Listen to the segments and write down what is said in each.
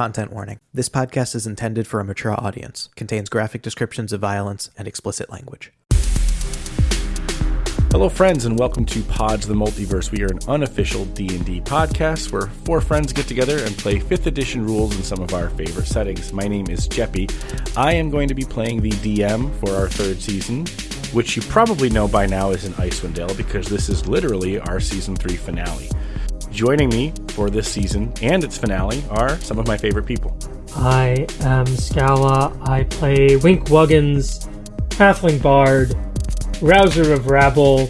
Content warning. This podcast is intended for a mature audience, contains graphic descriptions of violence and explicit language. Hello, friends, and welcome to Pods the Multiverse. We are an unofficial D&D podcast where four friends get together and play 5th edition rules in some of our favorite settings. My name is Jeppy. I am going to be playing the DM for our third season, which you probably know by now is in Icewind Dale because this is literally our season 3 finale. Joining me for this season and its finale are some of my favorite people. I am Scala. I play Wink Wuggins, Halfling Bard, Rouser of Rabble,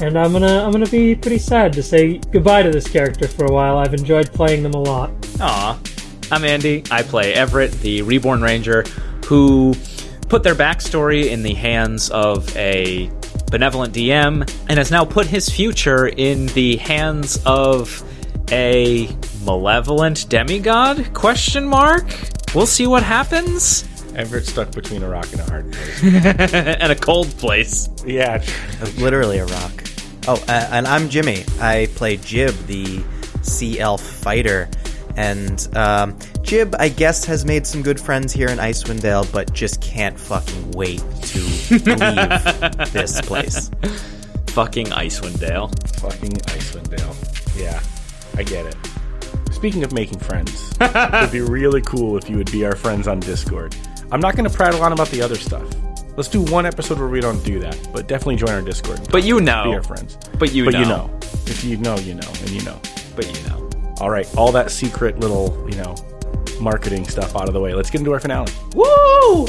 and I'm gonna I'm gonna be pretty sad to say goodbye to this character for a while. I've enjoyed playing them a lot. Aw. I'm Andy. I play Everett, the Reborn Ranger, who put their backstory in the hands of a benevolent DM and has now put his future in the hands of a malevolent demigod? Question mark? We'll see what happens. Everett stuck between a rock and a hard place. and a cold place. yeah, Literally a rock. Oh, uh, and I'm Jimmy. I play Jib, the sea elf fighter. And um, Jib, I guess, has made some good friends here in Icewind Dale, but just can't fucking wait to leave this place. Fucking Icewind Dale. fucking Icewind Dale. Yeah, I get it. Speaking of making friends, it'd be really cool if you would be our friends on Discord. I'm not going to prattle on about the other stuff. Let's do one episode where we don't do that, but definitely join our Discord. But you know, be know. our friends. But you but know. you know. If you know, you know, and you know. But you know. All right, all that secret little, you know, marketing stuff out of the way. Let's get into our finale. Woo!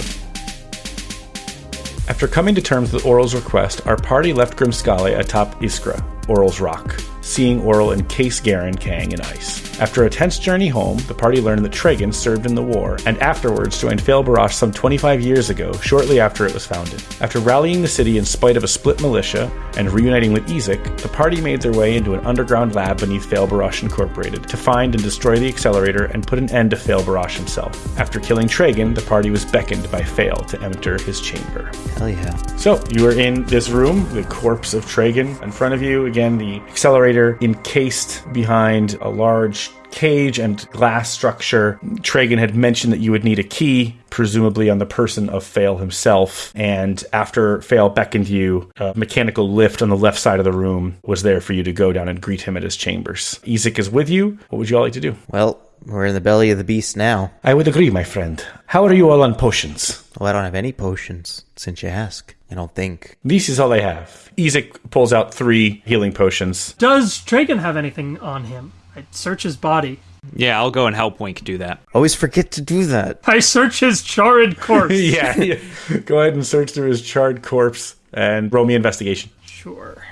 After coming to terms with Auril's request, our party left Grimskalle atop Iskra, Auril's rock, seeing Auril encase Garen, Kang, in ice. After a tense journey home, the party learned that Tragan served in the war, and afterwards joined Fail Barash some 25 years ago, shortly after it was founded. After rallying the city in spite of a split militia and reuniting with Ezek, the party made their way into an underground lab beneath Fail Barash Incorporated to find and destroy the accelerator and put an end to Fail Barash himself. After killing Tragan, the party was beckoned by Fail to enter his chamber. Hell yeah. So you are in this room, the corpse of Tragan in front of you. Again, the accelerator encased behind a large cage and glass structure. Tragan had mentioned that you would need a key, presumably on the person of Fail himself. And after Fail beckoned you, a mechanical lift on the left side of the room was there for you to go down and greet him at his chambers. Ezek is with you. What would you all like to do? Well, we're in the belly of the beast now. I would agree, my friend. How are you all on potions? Well, I don't have any potions, since you ask. I don't think. This is all I have. Ezek pulls out three healing potions. Does Tragan have anything on him? I search his body. Yeah, I'll go and help Wink do that. Always forget to do that. I search his charred corpse. yeah, yeah. Go ahead and search through his charred corpse and roll me investigation. Sure.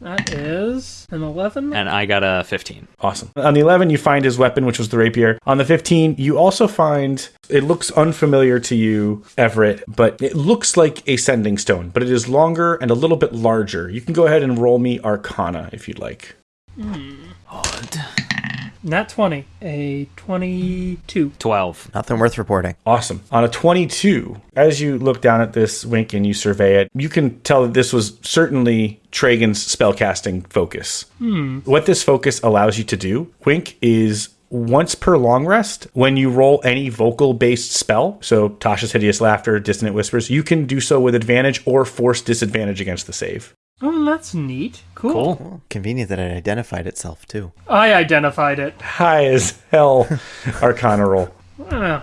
That is an 11. And I got a 15. Awesome. On the 11, you find his weapon, which was the rapier. On the 15, you also find it looks unfamiliar to you, Everett, but it looks like a sending stone, but it is longer and a little bit larger. You can go ahead and roll me Arcana if you'd like. Hmm. Odd. Nat 20. A 22. 12. Nothing worth reporting. Awesome. On a 22, as you look down at this wink and you survey it, you can tell that this was certainly Tragan's spellcasting focus. Hmm. What this focus allows you to do, wink, is once per long rest, when you roll any vocal based spell, so Tasha's Hideous Laughter, Dissonant Whispers, you can do so with advantage or force disadvantage against the save. Oh, that's neat. Cool. Cool. Convenient that it identified itself, too. I identified it. High as hell Arcana roll. Well,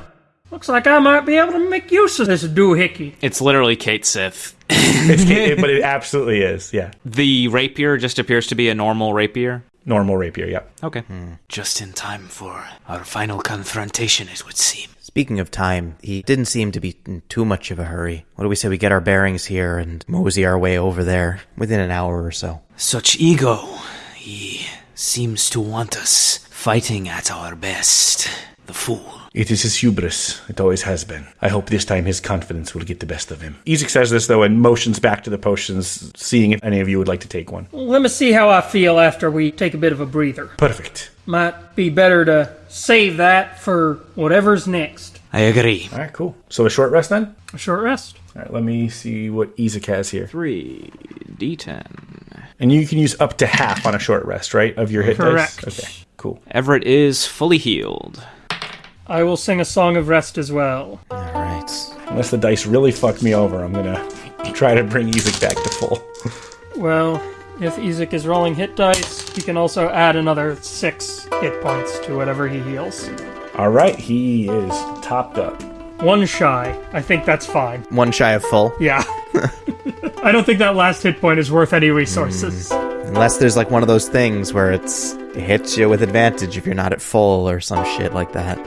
looks like I might be able to make use of this doohickey. It's literally Kate Sith. It's, Kate, but it absolutely is. Yeah. The rapier just appears to be a normal rapier. Normal rapier. Yep. Okay. Hmm. Just in time for our final confrontation, it would seem. Speaking of time, he didn't seem to be in too much of a hurry. What do we say we get our bearings here and mosey our way over there within an hour or so? Such ego. He seems to want us fighting at our best. The fool. It is his hubris. It always has been. I hope this time his confidence will get the best of him. Ezek says this, though, and motions back to the potions, seeing if any of you would like to take one. Let me see how I feel after we take a bit of a breather. Perfect. Might be better to save that for whatever's next. I agree. All right, cool. So a short rest then? A short rest. All right, let me see what Ezek has here. Three D10. And you can use up to half on a short rest, right? Of your hit Correct. dice? Okay, cool. Everett is fully healed. I will sing a song of rest as well. All right. Unless the dice really fuck me over, I'm gonna try to bring Ezek back to full. Well, if Ezek is rolling hit dice, he can also add another six hit points to whatever he heals. All right, he is topped up. One shy. I think that's fine. One shy of full. Yeah. I don't think that last hit point is worth any resources. Hmm. Unless there's like one of those things where it's it hits you with advantage if you're not at full or some shit like that.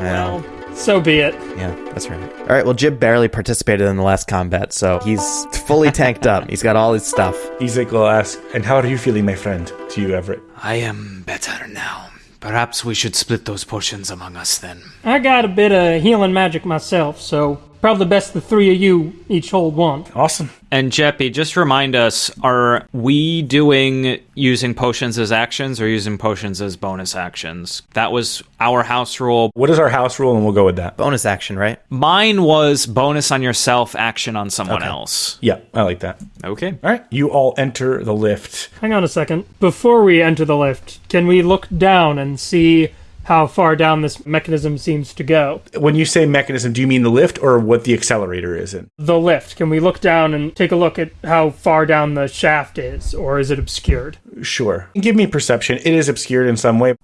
Well, Well, so be it. yeah, that's right. All right, well, Jib barely participated in the last combat, so he's fully tanked up. He's got all his stuff. Ezek will ask, "And how are you feeling, my friend?" To you, Everett. I am better now. Perhaps we should split those potions among us then. I got a bit of healing magic myself, so probably best the three of you each hold one. Awesome. And Jeppy, just remind us: Are we doing using potions as actions or using potions as bonus actions? That was our house rule. What is our house rule, and we'll go with that. Bonus action, right? Mine was bonus on yourself, action on someone else. Yeah, I like that. Okay. All right, you all enter the lift. Hang on a second. Before we enter the lift, can we look down and see how far down this mechanism seems to go? When you say mechanism, do you mean the lift or what the accelerator is in? The lift. Can we look down and take a look at how far down the shaft is, or is it obscured? Sure. Give me perception. It is obscured in some way.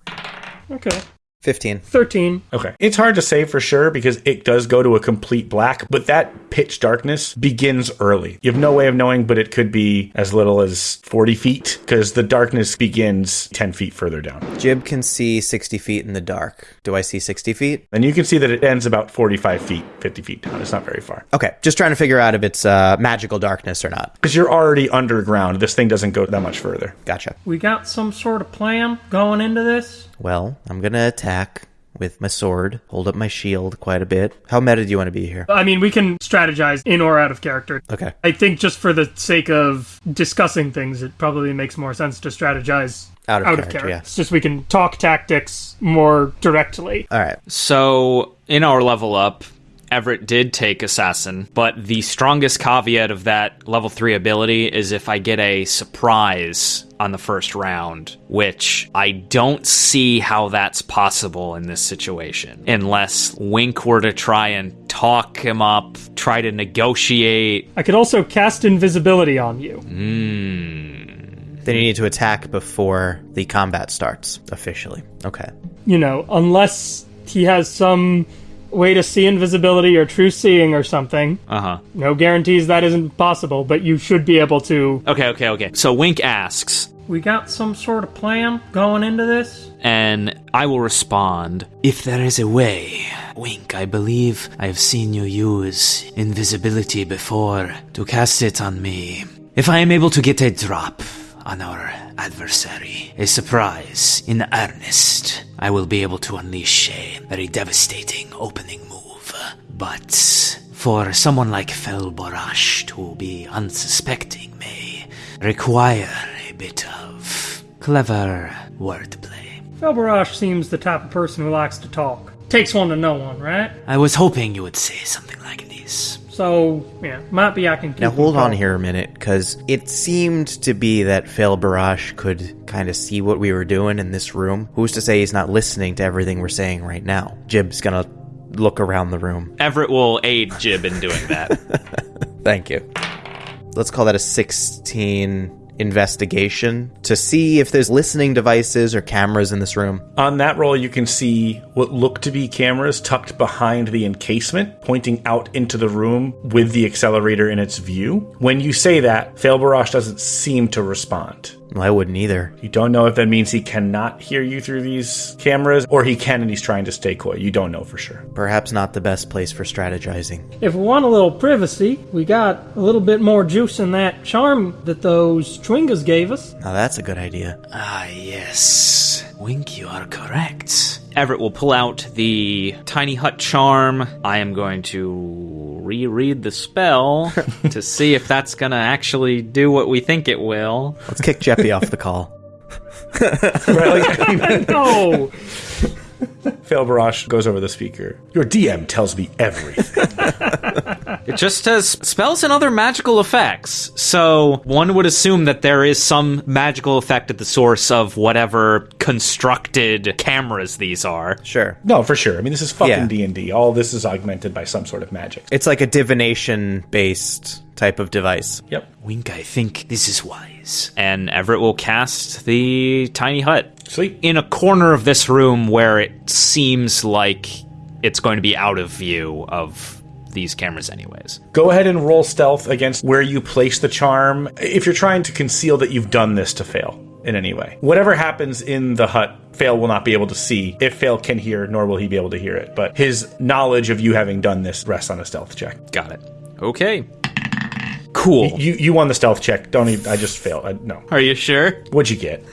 Okay. 15. 13. Okay. It's hard to say for sure because it does go to a complete black, but that pitch darkness begins early. You have no way of knowing, but it could be as little as 40 feet because the darkness begins 10 feet further down. Jib can see 60 feet in the dark. Do I see 60 feet? And you can see that it ends about 45 feet, 50 feet down. It's not very far. Okay, just trying to figure out if it's uh, magical darkness or not. Because you're already underground. This thing doesn't go that much further. Gotcha. We got some sort of plan going into this? Well, I'm gonna attack with my sword, hold up my shield quite a bit. How meta do you want to be here? I mean, we can strategize in or out of character. Okay. I think just for the sake of discussing things, it probably makes more sense to strategize Out of character, yeah. It's just we can talk tactics more directly. All right. So, in our level up, Everett did take Assassin, but the strongest caveat of that level 3 ability is if I get a surprise on the first round, which I don't see how that's possible in this situation. Unless Wink were to try and talk him up, try to negotiate. I could also cast invisibility on you. Hmm. Then you need to attack before the combat starts officially. Okay. You know, unless he has some way to see invisibility or true seeing or something. Uh huh. No guarantees that isn't possible, but you should be able to. Okay, okay, okay. So Wink asks, We got some sort of plan going into this? and I will respond. If there is a way, Wink, I believe I have seen you use invisibility before to cast it on me. If I am able to get a drop on our adversary, a surprise in earnest, I will be able to unleash a very devastating opening move. But for someone like Felborash to be unsuspecting may require a bit of clever wordplay. Felbarash seems the type of person who likes to talk. Takes one to know one, right? I was hoping you would say something like this. So, yeah, might be I can keep Now hold on here a minute, because it seemed to be that Fail Barash could kind of see what we were doing in this room. Who's to say he's not listening to everything we're saying right now? Jib's gonna look around the room. Everett will aid Jib in doing that. Thank you. Let's call that a 16 investigation to see if there's listening devices or cameras in this room. On that roll, you can see what look to be cameras tucked behind the encasement, pointing out into the room with the accelerator in its view. When you say that, Failbarash doesn't seem to respond. Well, I wouldn't either. You don't know if that means he cannot hear you through these cameras, or he can and he's trying to stay coy. You don't know for sure. Perhaps not the best place for strategizing. If we want a little privacy, we got a little bit more juice in that charm that those Twingas gave us. Now that's a good idea. ah, yes. Wink, you are correct. Everett will pull out the tiny hut charm. I am going to reread the spell to see if that's going to actually do what we think it will. Let's kick Jeppy off the call. Right, like, I mean, No! Fail Barash goes over the speaker. Your DM tells me everything. It just says spells and other magical effects. So one would assume that there is some magical effect at the source of whatever constructed cameras these are. Sure. no, for sure. I mean, this is fucking D and D. All this is augmented by some sort of magic. It's like a divination based type of device. Yep. Wink, I think this is wise. And Everett will cast the tiny hut Sweet. in a corner of this room where it seems like it's going to be out of view of these cameras, anyways. Go ahead and roll stealth against where you place the charm. If you're trying to conceal that you've done this to fail in any way, whatever happens in the hut, Fail will not be able to see. If Fail can hear, nor will he be able to hear it. But his knowledge of you having done this rests on a stealth check. Got it. Okay. Cool. You you won the stealth check. Don't even. I just failed. I, no. Are you sure? What'd you get?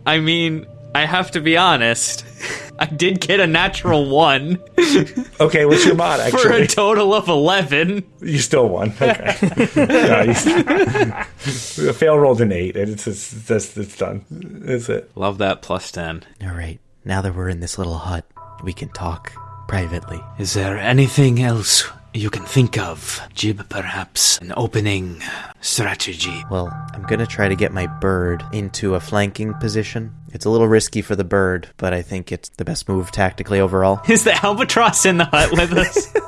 I mean, I have to be honest. I did get a natural one Okay, what's your mod? Actually? For a total of 11. you still won. Okay. no, you, fail rolled an eight. and It's it's, it's, it's done. That's it. Love that plus 10. All right. Now that we're in this little hut, we can talk privately. Is there anything else you can think of? Jib, perhaps an opening strategy. Well, I'm gonna try to get my bird into a flanking position. It's a little risky for the bird, but I think it's the best move tactically overall. Is the albatross in the hut with us?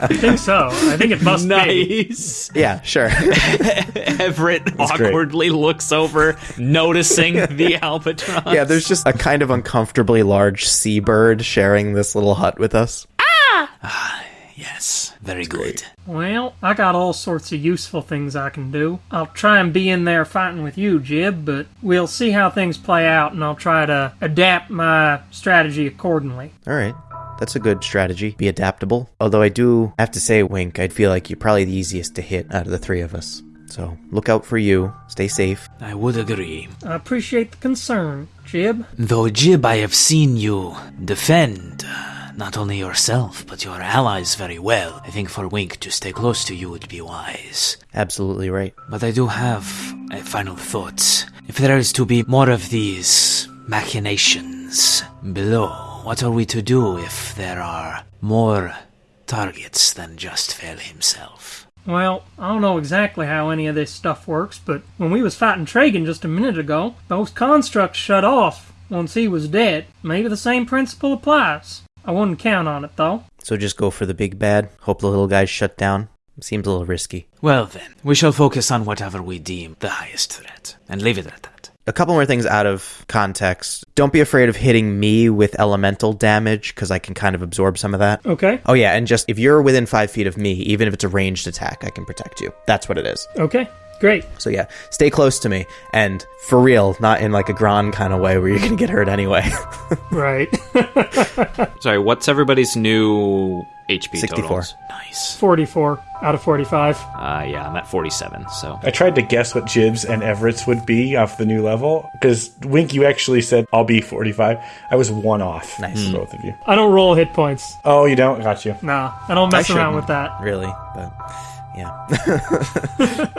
I think so. I think it must be. nice. Yeah, sure. Everett great. awkwardly looks over, noticing the albatross. yeah, there's just a kind of uncomfortably large seabird sharing this little hut with us. Ah! Ah, Yes, very good. Well, I got all sorts of useful things I can do. I'll try and be in there fighting with you, Jib, but we'll see how things play out and I'll try to adapt my strategy accordingly. All right. That's a good strategy. Be adaptable. Although I do have to say, Wink, I'd feel like you're probably the easiest to hit out of the three of us. So look out for you. Stay safe. I would agree. I appreciate the concern, Jib. Though, Jib, I have seen you defend uh, not only yourself, but your allies very well. I think for Wink to stay close to you would be wise. Absolutely right. But I do have a final thought. If there is to be more of these machinations below, what are we to do if there are more targets than just Fel himself? Well, I don't know exactly how any of this stuff works, but when we was fighting Tragan just a minute ago, those constructs shut off once he was dead. Maybe the same principle applies. I wouldn't count on it, though. So just go for the big bad. Hope the little guy's shut down. Seems a little risky. Well then, we shall focus on whatever we deem the highest threat, and leave it at that. A couple more things out of context. Don't be afraid of hitting me with elemental damage, because I can kind of absorb some of that. Okay, Oh, yeah, and just if you're within five feet of me, even if it's a ranged attack, I can protect you. That's what it is. okay, great. So, yeah, stay close to me. And for real, not in like a Gron kind of way where you're going to get hurt anyway. Right. Sorry, what's everybody's new HP 64. totals? Nice. 44 out of 45. Uh, yeah, I'm at 47, so. I tried to guess what Jibs and Everett's would be off the new level because Wink, you actually said I'll be 45. I was one off. Nice. from both of you. I don't roll hit points. Oh, you don't? Got you. Nah, I don't mess I around with that. really, but yeah.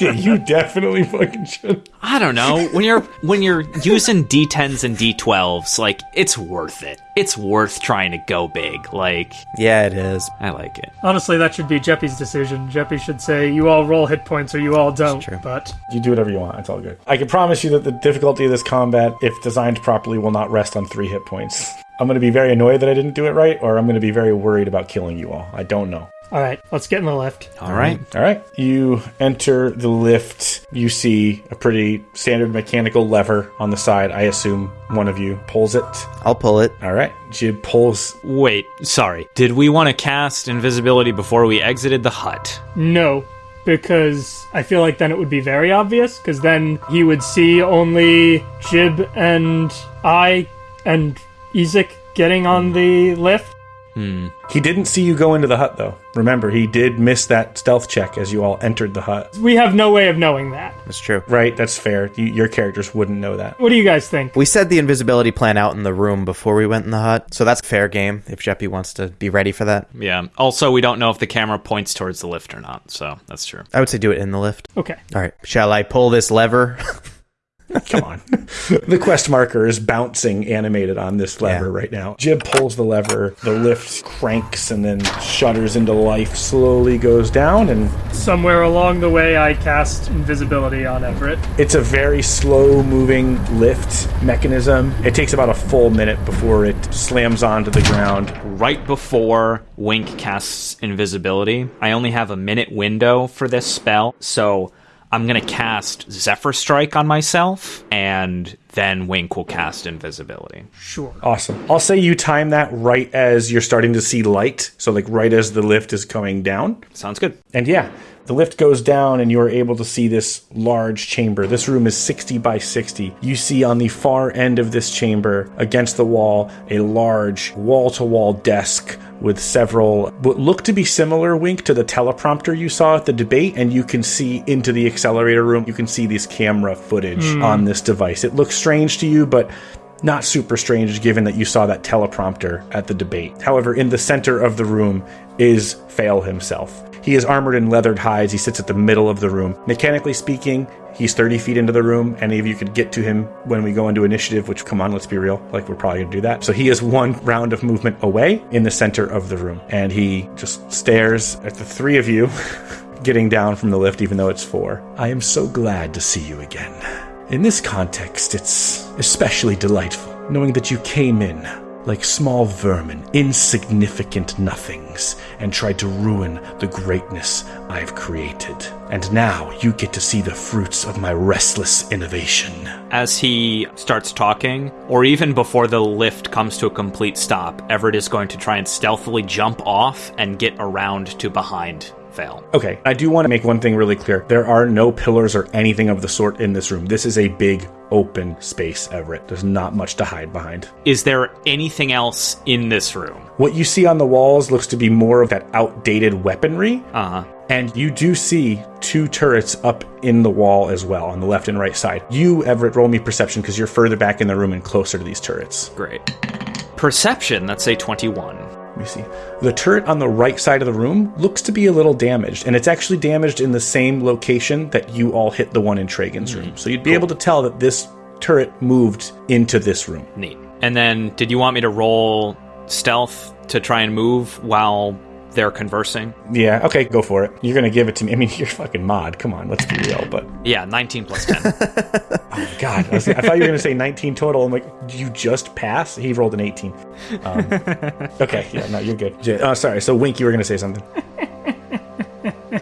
Yeah, you definitely fucking should. I don't know. When you're when you're using D10s and D12s, like it's worth it. It's worth trying to go big. Like yeah, it is. I like it. Honestly, that should be Jeppy's decision. Jeppy should say, you all roll hit points or you all don't. true. But You do whatever you want. It's all good. I can promise you that the difficulty of this combat, if designed properly, will not rest on three hit points. I'm going to be very annoyed that I didn't do it right, or I'm going to be very worried about killing you all. I don't know. All right, let's get in the lift. All right. Mm-hmm. All right. You enter the lift. You see a pretty standard mechanical lever on the side. I assume one of you pulls it. I'll pull it. All right. Jib pulls. Wait, sorry. Did we want to cast invisibility before we exited the hut? No, because I feel like then it would be very obvious, because then he would see only Jib and I and Ezek getting on the lift. Hmm. He didn't see you go into the hut, though. Remember, he did miss that stealth check as you all entered the hut. We have no way of knowing that. That's true. Right? That's fair. You, your characters wouldn't know that. What do you guys think? We said the invisibility plan out in the room before we went in the hut, so that's fair game if Jeppy wants to be ready for that. Yeah. Also, we don't know if the camera points towards the lift or not, so that's true. I would say do it in the lift. Okay. All right. Shall I pull this lever? Come on. the quest marker is bouncing animated on this lever Yeah. right now. Jib pulls the lever, the lift cranks and then shudders into life, slowly goes down, and Somewhere along the way, I cast invisibility on Everett. it's a very slow moving lift mechanism. It takes about a full minute before it slams onto the ground. Right before Wink casts invisibility, I only have a minute window for this spell, so I'm gonna cast Zephyr Strike on myself, and then Wink will cast invisibility. Sure. Awesome. I'll say you time that right as you're starting to see light. So, like, right as the lift is coming down. Sounds good. And yeah, the lift goes down, and you are able to see this large chamber. This room is 60 by 60. You see on the far end of this chamber, against the wall, a large wall to wall desk with several what look to be similar wink to the teleprompter you saw at the debate and you can see into the accelerator room you can see this camera footage hmm. on this device it looks strange to you but not super strange given that you saw that teleprompter at the debate. However, in the center of the room is Fail himself. He is armored in leathered hides. He sits at the middle of the room. Mechanically speaking, he's 30 feet into the room. Any of you could get to him when we go into initiative, which, come on, let's be real. Like, we're probably going to do that. So he is one round of movement away in the center of the room. And he just stares at the three of you getting down from the lift, even though it's four. I am so glad to see you again. In this context, it's especially delightful knowing that you came in like small vermin, insignificant nothings, and tried to ruin the greatness I've created. And now you get to see the fruits of my restless innovation. As he starts talking, or even before the lift comes to a complete stop, Everett is going to try and stealthily jump off and get around to behind Fail. Okay, I do want to make one thing really clear. There are no pillars or anything of the sort in this room. This is a big open space, Everett. There's not much to hide behind. Is there anything else in this room? What you see on the walls looks to be more of that outdated weaponry. Uh huh. And you do see two turrets up in the wall as well, on the left and right side. You, Everett, roll me perception because you're further back in the room and closer to these turrets. Great. Perception, that's a 21. Me see. The turret on the right side of the room looks to be a little damaged, and it's actually damaged in the same location that you all hit the one in Tragan's room. Mm-hmm. So you'd be able to tell that this turret moved into this room. Neat. And then, did you want me to roll stealth to try and move while they're conversing? Yeah, okay, go for it. You're gonna give it to me. I mean, you're fucking mod. Come on, let's be real. But Yeah, 19 plus 10. God, I, was- I thought you were going to say 19 total. I'm like, you just pass? He rolled an 18. Um, okay, yeah, no, you're good. J- Oh, sorry. So, Wink, you were going to say something.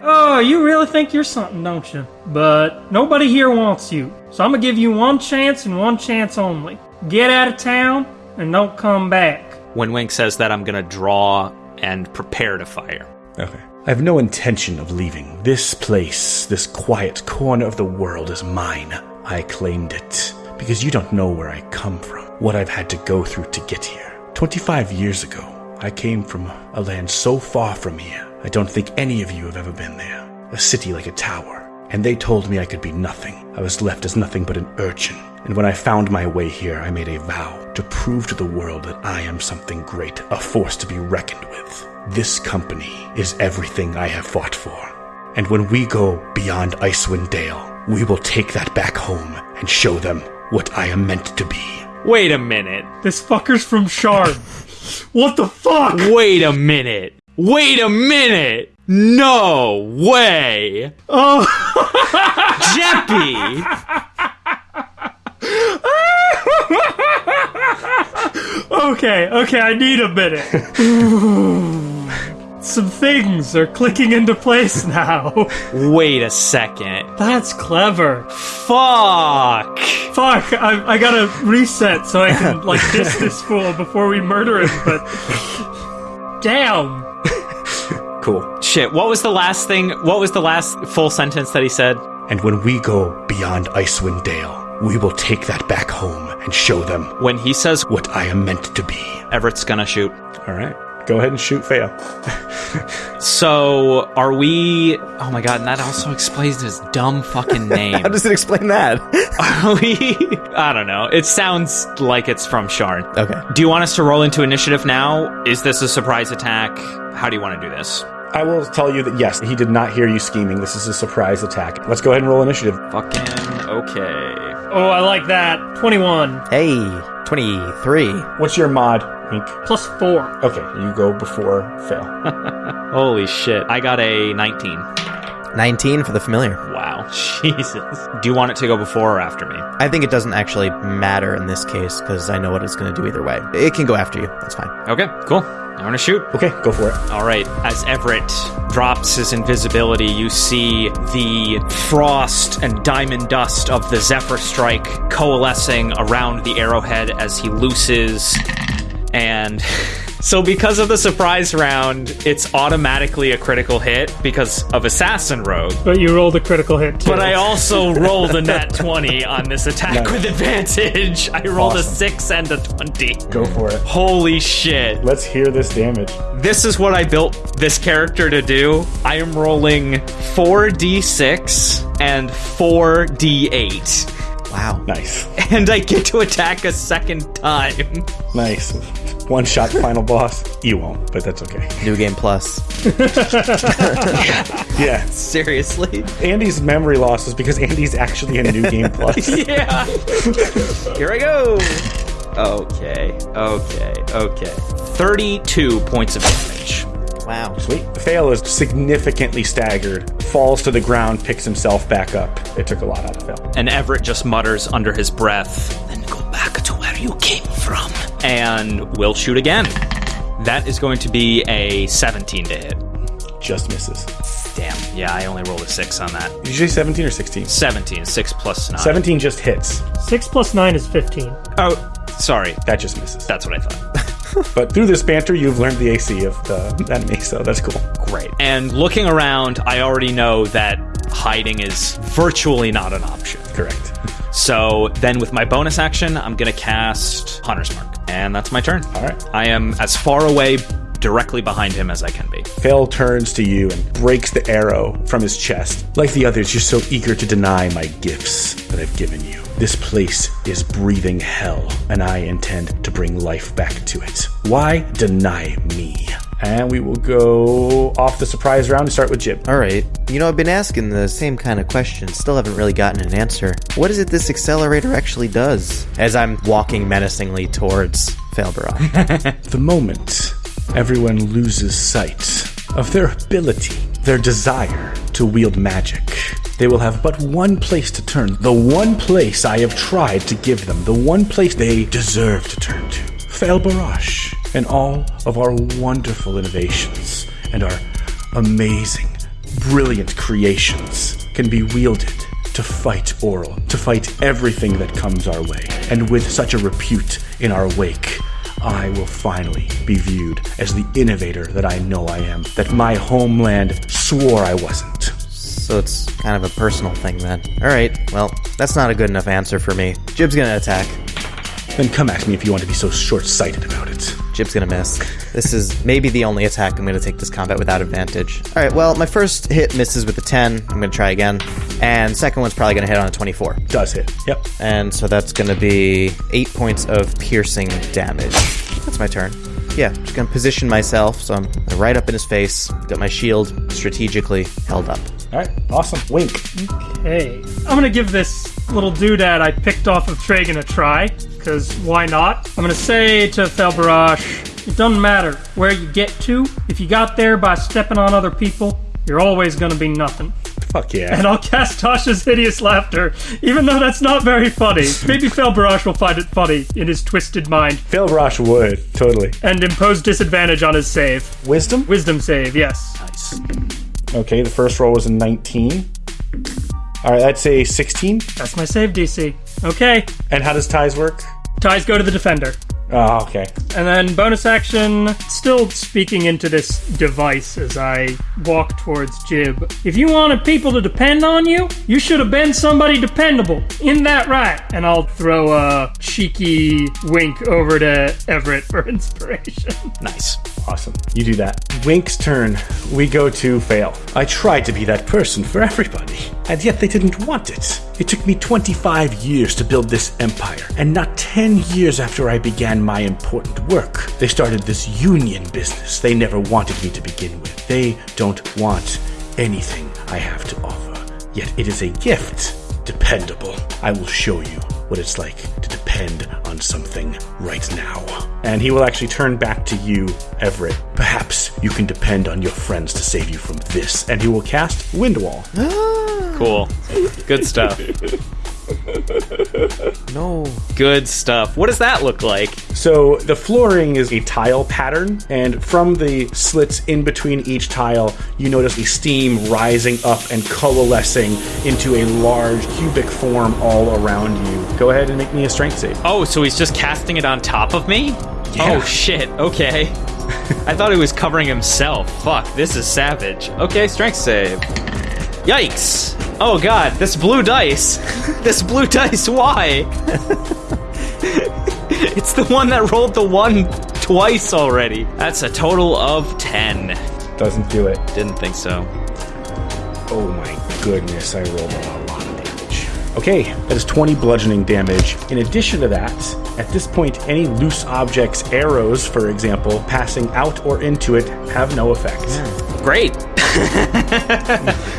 Oh, you really think you're something, don't you? But nobody here wants you. So I'm gonna give you one chance and one chance only. Get out of town and don't come back. when Wink says that, I'm going to draw and prepare to fire. Okay. I have no intention of leaving. This place, this quiet corner of the world is mine. I claimed it. Because you don't know where I come from, what I've had to go through to get here. 25 years ago, I came from a land so far from here, I don't think any of you have ever been there. A city like a tower. And they told me I could be nothing. I was left as nothing but an urchin. And when I found my way here, I made a vow to prove to the world that I am something great, a force to be reckoned with. This company is everything I have fought for. And when we go beyond Icewind Dale, we will take that back home and show them what I am meant to be. Wait a minute. This fucker's from Sharn. what the fuck? Wait a minute. Wait a minute. No way. Oh, Jeppy. okay, okay, I need a minute. Some things are clicking into place now. Wait a second. That's clever. Fuck. Fuck, I, I gotta reset so I can, like, diss this fool before we murder him, but. Damn. Cool. Shit, what was the last thing? What was the last full sentence that he said? And when we go beyond Icewind Dale, we will take that back home and show them When he says what I am meant to be. Everett's gonna shoot. All right. Go ahead and shoot fail. So, are we. Oh my god, and that also explains his dumb fucking name. How does it explain that? Are we. I don't know. It sounds like it's from Sharn. okay. Do you want us to roll into initiative now? Is this a surprise attack? How do you want to do this? I will tell you that yes, he did not hear you scheming. This is a surprise attack. Let's go ahead and roll initiative. Fucking okay. Oh, I like that. 21 Hey, 23. What's your mod, Wink? plus 4. Okay, you go before fail. Holy shit. I got a 19. 19 for the familiar. Wow. Jesus. Do you want it to go before or after me? I think it doesn't actually matter in this case because I know what it's going to do either way. It can go after you. That's fine. Okay, cool. I'm gonna shoot. Okay, go for it. All right, as Everett drops his invisibility, you see the frost and diamond dust of the Zephyr Strike coalescing around the arrowhead as he looses. And so, because of the surprise round, it's automatically a critical hit because of Assassin Rogue. But you rolled a critical hit too. But I also rolled a nat 20 on this attack Nice. with advantage. I rolled a 6 and a 20. Go for it. Holy shit. Let's hear this damage. This is what I built this character to do. I am rolling 4d6 and 4d8. Wow. Nice. And I get to attack a second time. Nice. One shot final boss. You won't, but that's okay. New Game Plus. Yeah. Seriously? Andy's memory loss is because Andy's actually in New Game Plus. Yeah. Here I go. Okay, okay, okay. 32 points of damage. Wow. Sweet. Fail is significantly staggered, falls to the ground, picks himself back up. It took a lot out of Fail. And Everett just mutters under his breath, then go back to where you came from. And we'll shoot again. That is going to be a 17 to hit. Just misses. Damn. Yeah, I only rolled a 6 on that. Did you say 17 or 16? 17. 6 plus 9. 17 just hits. 6 plus 9 is 15. Oh, sorry. That just misses. That's what I thought. But through this banter, you've learned the AC of the enemy, so that's cool. Great. And looking around, I already know that hiding is virtually not an option. Correct. So then with my bonus action, I'm going to cast Hunter's Mark. And that's my turn. All right. I am as far away directly behind him as I can be. Fail turns to you and breaks the arrow from his chest. Like the others, you're so eager to deny my gifts that I've given you. This place is breathing hell, and I intend to bring life back to it. Why deny me? And we will go off the surprise round and start with Jib. All right. You know, I've been asking the same kind of questions. Still haven't really gotten an answer. What is it this accelerator actually does? As I'm walking menacingly towards Failbarrage. The moment everyone loses sight of their ability, their desire to wield magic, they will have but one place to turn. The one place I have tried to give them. The one place they deserve to turn to. Fail Barash and all of our wonderful innovations and our amazing, brilliant creations can be wielded to fight Auril, to fight everything that comes our way. And with such a repute in our wake, I will finally be viewed as the innovator that I know I am, that my homeland swore I wasn't. so it's kind of a personal thing then. All right. Well, that's not a good enough answer for me. Jib's gonna attack. Then come at me if you want to be so short sighted about it. Jib's gonna miss. This is maybe the only attack I'm gonna take this combat without advantage. All right. Well, my first hit misses with a 10. I'm gonna try again, and second one's probably gonna hit on a 24. Does hit. Yep. And so that's going to be eight points of piercing damage. That's my turn. Yeah, just going to position myself so I'm right up in his face. Got my shield strategically held up. All right. Awesome. Wink. Okay. I'm gonna give this little doodad I picked off of Tragan a try, because why not? I'm gonna say to Felbarash, it doesn't matter where you get to. If you got there by stepping on other people, you're always gonna be nothing. Fuck yeah. And I'll cast Tasha's hideous laughter, even though that's not very funny. Maybe Felbarash will find it funny in his twisted mind Rosh would. Totally. and impose disadvantage on his save. Wisdom? Wisdom save, yes. Nice. Okay, the first roll was a 19. All right, that's a 16. That's my save DC. Okay, And how does ties work? ties go to the defender. Oh, okay. And then bonus action, still speaking into this device as I walk towards Jib. If you wanted people to depend on you, you should have been somebody dependable. In that right? And I'll throw a cheeky wink over to Everett for inspiration. Nice. Awesome. You do that. Wink's turn. We go to fail. I tried to be that person for everybody, and yet they didn't want it. It took me 25 years to build this empire, and not 10 years after I began my important work, they started this union business they never wanted me to begin with. They don't want anything I have to offer, yet it is a gift dependable. I will show you what it's like to depend on something right now. And he will actually turn back to you, Everett. Perhaps you can depend on your friends to save you from this. And he will cast Wind Wall. Cool. Good stuff. No. Good stuff. What does that look like? So the flooring is a tile pattern, and from the slits in between each tile, you notice the steam rising up and coalescing into a large cubic form all around you. Go ahead and make me a strength save. Oh, so he's just casting it on top of me? Yeah. Oh shit. Okay. I thought he was covering himself. Fuck, this is savage. Okay, strength save. Yikes. Oh god, this blue dice. this blue dice, why? it's the one that rolled the one twice already. That's a total of 10. Doesn't do it. Didn't think so. Oh my goodness, I rolled a lot of damage. Okay, that is 20 bludgeoning damage. In addition to that, at this point, any loose objects, arrows, for example, passing out or into it have no effect. Great.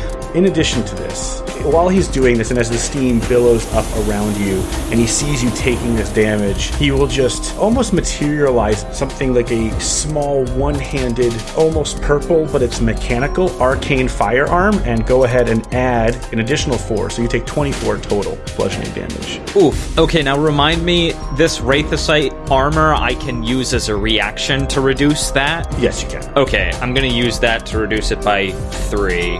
In addition to this, while he's doing this, and as the steam billows up around you, and he sees you taking this damage, he will just almost materialize something like a small, one handed, almost purple, but it's mechanical, arcane firearm, and go ahead and add an additional four. So you take 24 total bludgeoning damage. Oof. Okay, now remind me this Wraithosite armor I can use as a reaction to reduce that? Yes, you can. Okay, I'm gonna use that to reduce it by three.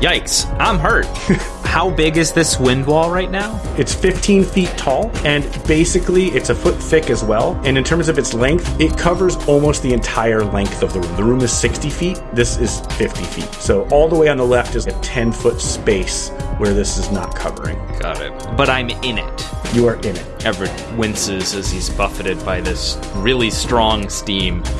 Yikes, I'm hurt. How big is this wind wall right now? It's 15 feet tall, and basically it's a foot thick as well. And in terms of its length, it covers almost the entire length of the room. The room is 60 feet, this is 50 feet. So all the way on the left is a 10 foot space where this is not covering. Got it. But I'm in it. You are in it. Everett winces as he's buffeted by this really strong steam.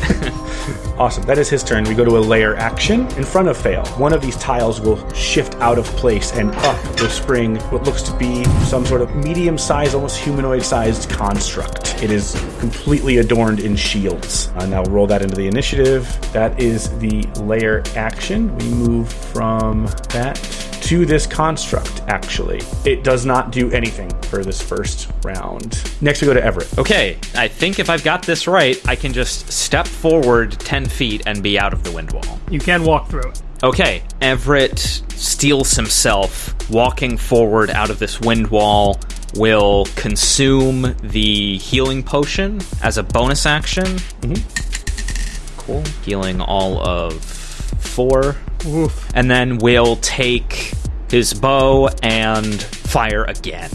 Awesome. That is his turn. We go to a lair action in front of Fail. One of these tiles will shift out of place and up will spring what looks to be some sort of medium sized, almost humanoid sized construct. It is completely adorned in shields. Uh, now roll that into the initiative. That is the lair action. We move from that to this construct, actually. It does not do anything for this first round. Next, we go to Everett. Okay, I think if I've got this right, I can just step forward 10 feet and be out of the wind wall. You can walk through it. Okay, Everett steals himself, walking forward out of this wind wall, will consume the healing potion as a bonus action. Mm-hmm. Cool. Healing all of four. Oof. And then we'll take his bow and fire again.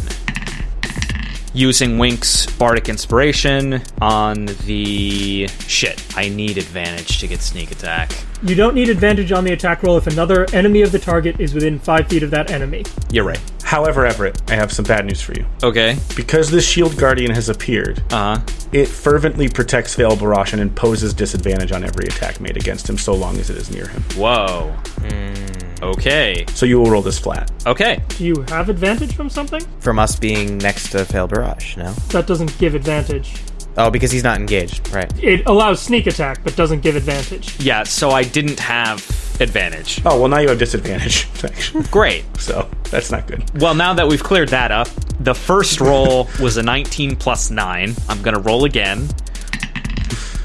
Using Wink's Bardic Inspiration on the. Shit, I need advantage to get sneak attack. You don't need advantage on the attack roll if another enemy of the target is within five feet of that enemy. You're right. However, Everett, I have some bad news for you. Okay. Because this shield guardian has appeared, Uh huh. it fervently protects Fail Barash and imposes disadvantage on every attack made against him so long as it is near him. Whoa. Okay. So you will roll this flat. Okay. Do you have advantage from something? From us being next to Fail Barrage, no? That doesn't give advantage. Oh, because he's not engaged, right? It allows sneak attack, but doesn't give advantage. Yeah, so I didn't have advantage. Oh, well, now you have disadvantage. actually. Great. so that's not good. Well, now that we've cleared that up, the first roll was a 19 plus 9. I'm going to roll again.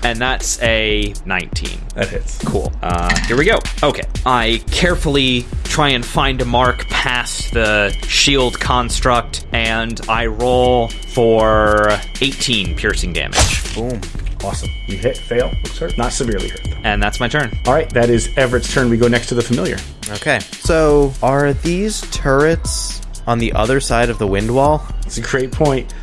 And that's a 19. That hits. Cool. Uh, here we go. Okay. I carefully try and find a mark past the shield construct, and I roll for 18 piercing damage. Boom. Awesome. You hit, fail, looks hurt. Not severely hurt, though. And that's my turn. All right, that is Everett's turn. We go next to the familiar. Okay. So, are these turrets on the other side of the wind wall? It's a great point.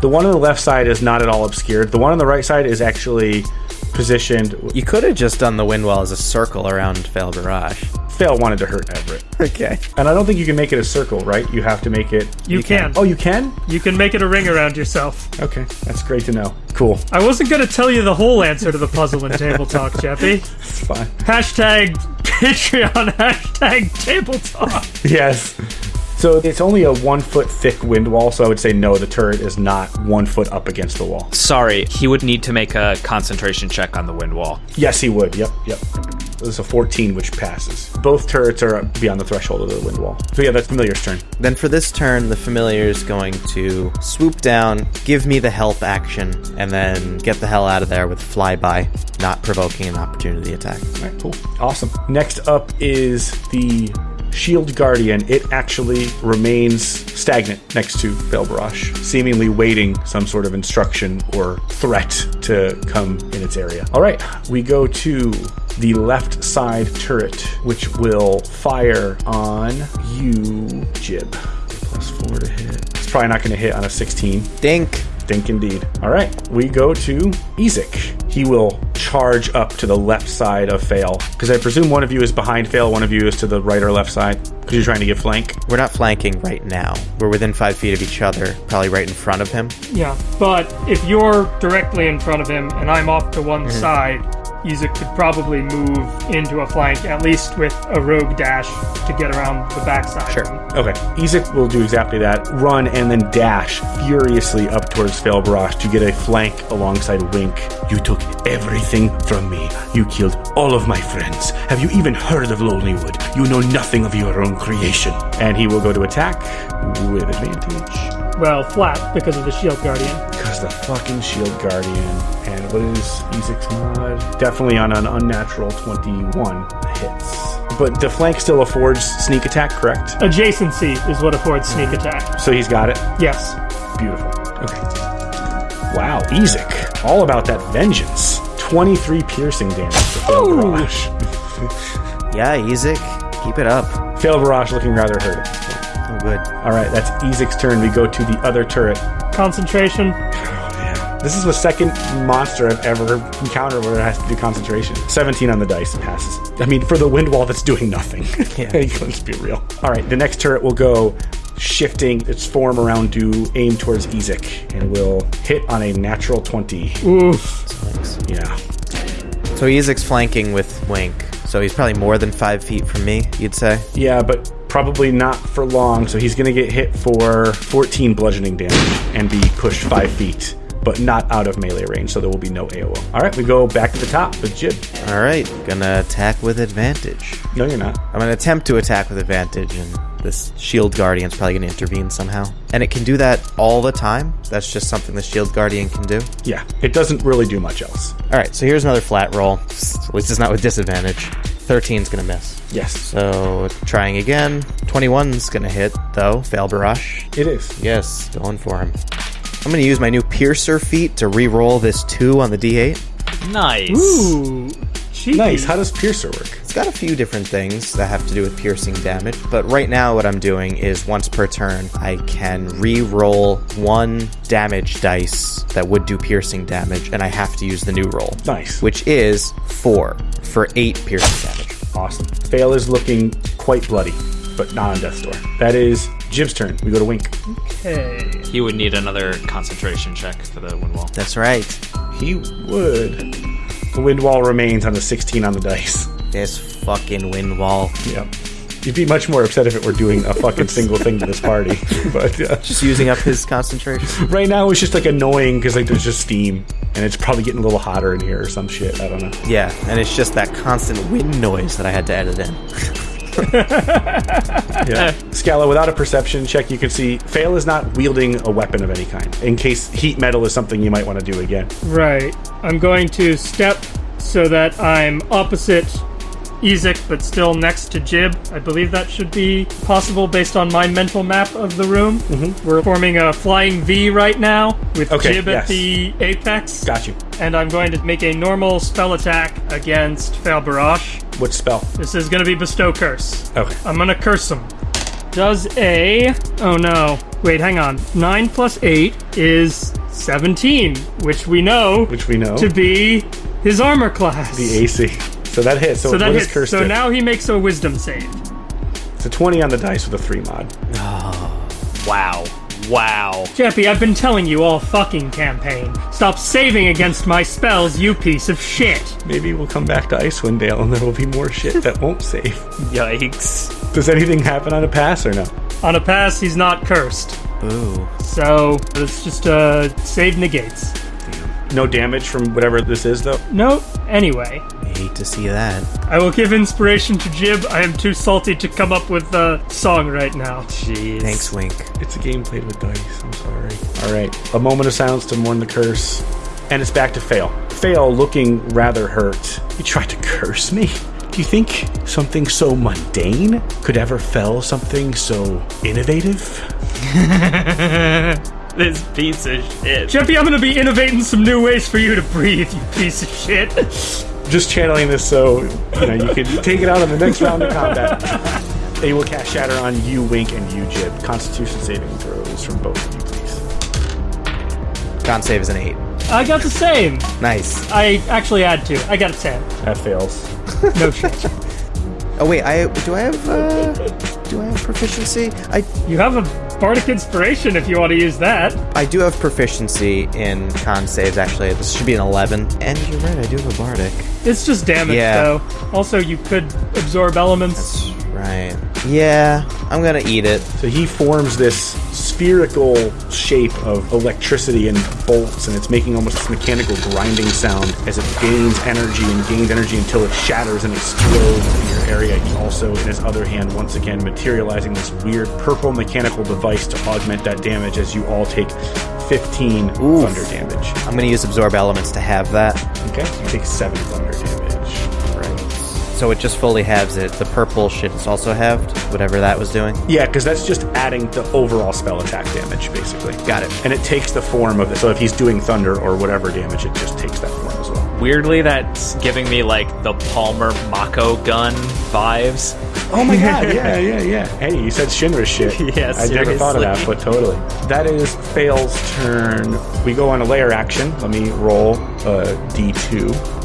The one on the left side is not at all obscured. The one on the right side is actually positioned. You could have just done the wind wall as a circle around Fail Barrage. Fail wanted to hurt Everett. Okay. And I don't think you can make it a circle, right? You have to make it. You, can. Oh, you can? You can make it a ring around yourself. Okay, that's great to know. Cool. I wasn't going to tell you the whole answer to the puzzle in Table Talk, Jeffy. It's fine. Hashtag Patreon, hashtag Table Talk. Yes. So it's only a one foot thick wind wall, so I would say no, the turret is not one foot up against the wall. Sorry, he would need to make a concentration check on the wind wall. Yes, he would. Yep, yep. This is a 14, which passes. Both turrets are beyond the threshold of the wind wall. So yeah, that's Familiar's turn. Then for this turn, the familiar is going to swoop down, give me the help action, and then get the hell out of there with flyby, not provoking an opportunity attack. All right, cool. Awesome. Next up is the Shield Guardian. It actually remains stagnant next to Belbarash, seemingly waiting some sort of instruction or threat to come in its area. All right, we go to the left side turret, which will fire on you, Jib. Plus four to hit. It's probably not going to hit on a 16. Dink! Dink indeed. All right, we go to Ezek. He will charge up to the left side of Fail. Because I presume one of you is behind Fail, one of you is to the right or left side. Because you're trying to get flank. We're not flanking right now. We're within five feet of each other, probably right in front of him. Yeah, but if you're directly in front of him and I'm off to one mm-hmm. side, Ezek could probably move into a flank, at least with a rogue dash to get around the backside. Sure. Okay, Ezek will do exactly that. Run and then dash furiously up towards Barrage to get a flank alongside Wink. You took everything from me. You killed all of my friends. Have you even heard of Lonelywood? You know nothing of your own creation. And he will go to attack with advantage. Well, flat because of the shield guardian. Because the fucking Shield Guardian. And what is Ezek's mod? Definitely on an unnatural 21 hits. But the flank still affords sneak attack, correct? Adjacency is what affords sneak mm-hmm. attack. So he's got it. Yes. Beautiful. Okay. Wow, Ezek. All about that vengeance. 23 piercing damage to Fail Barrage. Yeah, Ezek, keep it up. Fail Barrage looking rather hurt at this point. Oh, good. All right, that's Ezek's turn. We go to the other turret. Concentration. Oh, this is the second monster I've ever encountered where it has to do concentration. 17 on the dice passes. I mean, for the wind wall that's doing nothing. Yeah. Let's be real. All right, the next turret will go shifting its form around to aim towards Ezek and will hit on a natural 20. Oof. Thanks. Yeah. So Ezek's flanking with Wink, so he's probably more than five feet from me, you'd say? Yeah, but probably not for long, so he's going to get hit for 14 bludgeoning damage and be pushed 5 feet, but not out of melee range, so there will be no AoE. All right, we go back to the top with Jib. All right, gonna attack with advantage. No, you're not. I'm gonna attempt to attack with advantage, and this shield guardian's probably gonna intervene somehow. And it can do that all the time. That's just something the shield guardian can do. Yeah, it doesn't really do much else. All right, so here's another flat roll. At least it's not with disadvantage. 13's gonna miss. Yes, So trying again. 21's gonna hit though. Fail barrage. it is. Yes, going for him. I'm gonna use my new piercer feat to re-roll this two on the d8. Nice. Ooh. Cheeky. Nice. How does Piercer work? It's got a few different things that have to do with piercing damage, but right now what I'm doing is once per turn, I can re-roll one damage dice that would do piercing damage, and I have to use the new roll, Nice. which is four for eight piercing damage. Awesome. Fail is looking quite bloody, but not on death's door. That is Jib's turn. We go to Wink. Okay. He would need another concentration check for the wind wall. That's right. He would. The wind wall remains on the 16 on the dice. This fucking wind wall. Yeah. You'd be much more upset if it were doing a fucking single thing to this party. But uh, Just using up his concentration. right now it's just like annoying because like there's just steam and it's probably getting a little hotter in here or some shit. I don't know. Yeah, and it's just that constant wind noise that I had to edit in. Yeah. Scala, without a perception check, you can see Fail is not wielding a weapon of any kind. In case heat metal is something you might want to do again. Right. I'm going to step so that I'm opposite Ezek, but still next to Jib. I believe that should be possible based on my mental map of the room. Mm-hmm. We're forming a flying V right now with Okay, Jib yes. at the apex. Got you. And I'm going to make a normal spell attack against Fail Barrage. What spell? This is going to be Bestow Curse. Okay. I'm gonna curse him. Does a. Oh no. Wait, hang on. 9 plus 8 is 17, which we know Which we know. to be his armor class. the AC. So that hits. So, so that what hits. cursed? So do? now he makes a wisdom save. it's a 20 on the dice with a 3 mod. Oh, wow. Wow. Jeppy, I've been telling you all fucking campaign. Stop saving against my spells, you piece of shit. Maybe we'll come back to Icewind Dale and there will be more shit that won't save. Yikes. Does anything happen on a pass or no? On a pass, he's not cursed. Ooh. So it's just uh, save negates. No damage from whatever this is, though. No, anyway. I Hate to see that. I will give inspiration to Jib. I am too salty to come up with a song right now. Jeez. Thanks, Wink. It's a game played with dice. I'm sorry. All right. A moment of silence to mourn the curse. And it's back to Fail. Fail looking rather hurt. You tried to curse me? Do you think something so mundane could ever fell something so innovative? This piece of shit. Jeffy, I'm gonna be innovating some new ways for you to breathe, you piece of shit. Just channeling this so you know you can take it out on the next round of combat. They will cast Shatter on you, Wink, and you, Jib. Constitution saving throws from both of you, please. Con save is an 8. I got the same. Nice. I actually had to. I got a 10. That fails. No shit. Oh, wait, I do I have, uh, do I have proficiency? I, You have a bardic inspiration if you want to use that. I do have proficiency in con saves, actually. This should be an 11. And you're right, I do have a bardic. It's just damage, Yeah. though. Also, you could absorb elements. Right. Yeah, I'm gonna eat it. So he forms this spherical shape of electricity and bolts, and it's making almost this mechanical grinding sound as it gains energy and gains energy until it shatters and explodes in your area. He also, in his other hand, once again materializing this weird purple mechanical device to augment that damage as you all take 15 Oof. thunder damage. I'm gonna use absorb elements to have that. Okay, you take 7 thunder damage. Right. So it just fully halves it. The purple shit is also halved, whatever that was doing. Yeah, because that's just adding the overall spell attack damage, basically. Got it. And it takes the form of it. So if he's doing thunder or whatever damage, it just takes that form as well. Weirdly, that's giving me like the Palmer Mako gun vibes. Oh my god, yeah, yeah, yeah. Hey, you said Shinra shit. Yeah, I never thought of that, but totally. That is Fail's turn. We go on a lair action. Let me roll a d2.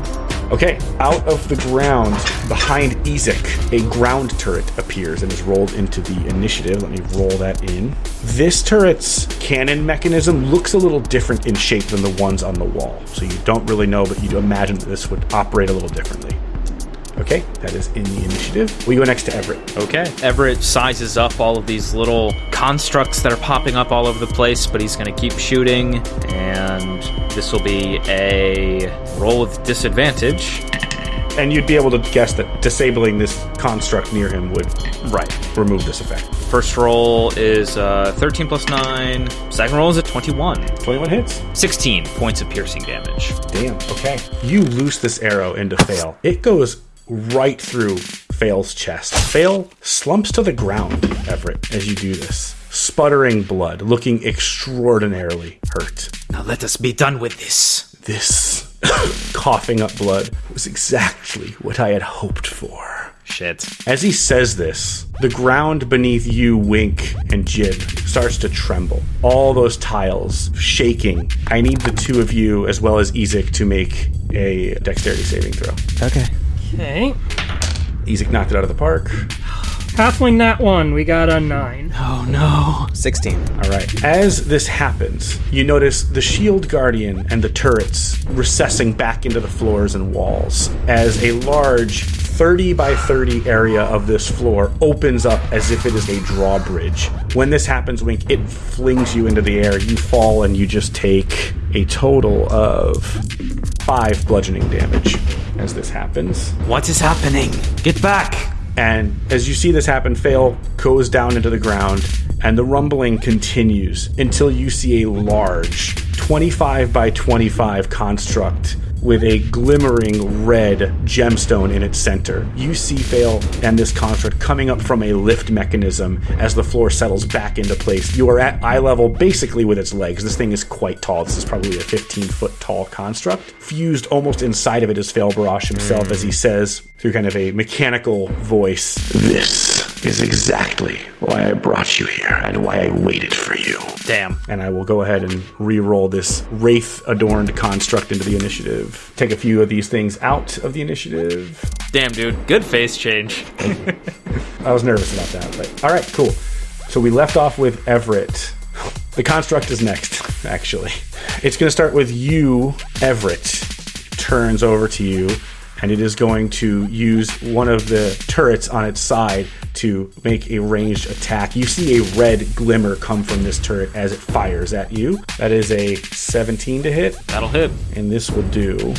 Okay, out of the ground behind Ezek, a ground turret appears and is rolled into the initiative. Let me roll that in. This turret's cannon mechanism looks a little different in shape than the ones on the wall. So you don't really know, but you imagine that this would operate a little differently. Okay, that is in the initiative. We go next to Everett. Okay. Everett sizes up all of these little constructs that are popping up all over the place, but he's going to keep shooting. And this will be a roll with disadvantage. And you'd be able to guess that disabling this construct near him would Right. remove this effect. First roll is uh, 13 plus 9. Second roll is a 21. 21 hits. 16 points of piercing damage. Damn. Okay. You loose this arrow into Fail. It goes right through Fail's chest. Fail slumps to the ground, Everett, as you do this. Sputtering blood, looking extraordinarily hurt. Now let us be done with this. This coughing up blood was exactly what I had hoped for. Shit. As he says this, the ground beneath you, Wink, and Jib starts to tremble. All those tiles shaking. I need the two of you, as well as Ezek, to make a dexterity saving throw. Okay. Okay. Ezek knocked it out of the park. Halfling that one. We got a 9. Oh no. 16. All right. As this happens, you notice the shield guardian and the turrets recessing back into the floors and walls as a large 30 by 30 area of this floor opens up as if it is a drawbridge. When this happens, Wink, it flings you into the air. You fall and you just take a total of five bludgeoning damage as this happens. What is happening? Get back! And as you see this happen, Fail goes down into the ground, and the rumbling continues until you see a large 25 by 25 construct with a glimmering red gemstone in its center. You see Fail and this construct coming up from a lift mechanism as the floor settles back into place. You are at eye level basically with its legs. This thing is quite tall. This is probably a 15 foot tall construct. Fused almost inside of it is Fail Barash himself as he says through kind of a mechanical voice This is exactly why I brought you here and why I waited for you. Damn. and I will go ahead and re-roll this wraith adorned construct into the initiative. Take a few of these things out of the initiative. Damn, dude. Good face change. I was nervous about that, but all right, cool. So we left off with Everett. The construct is next, actually. It's going to start with you, Everett. Turns over to you and it is going to use one of the turrets on its side to make a ranged attack. You see a red glimmer come from this turret as it fires at you. That is a 17 to hit, That'll hit. and this will do.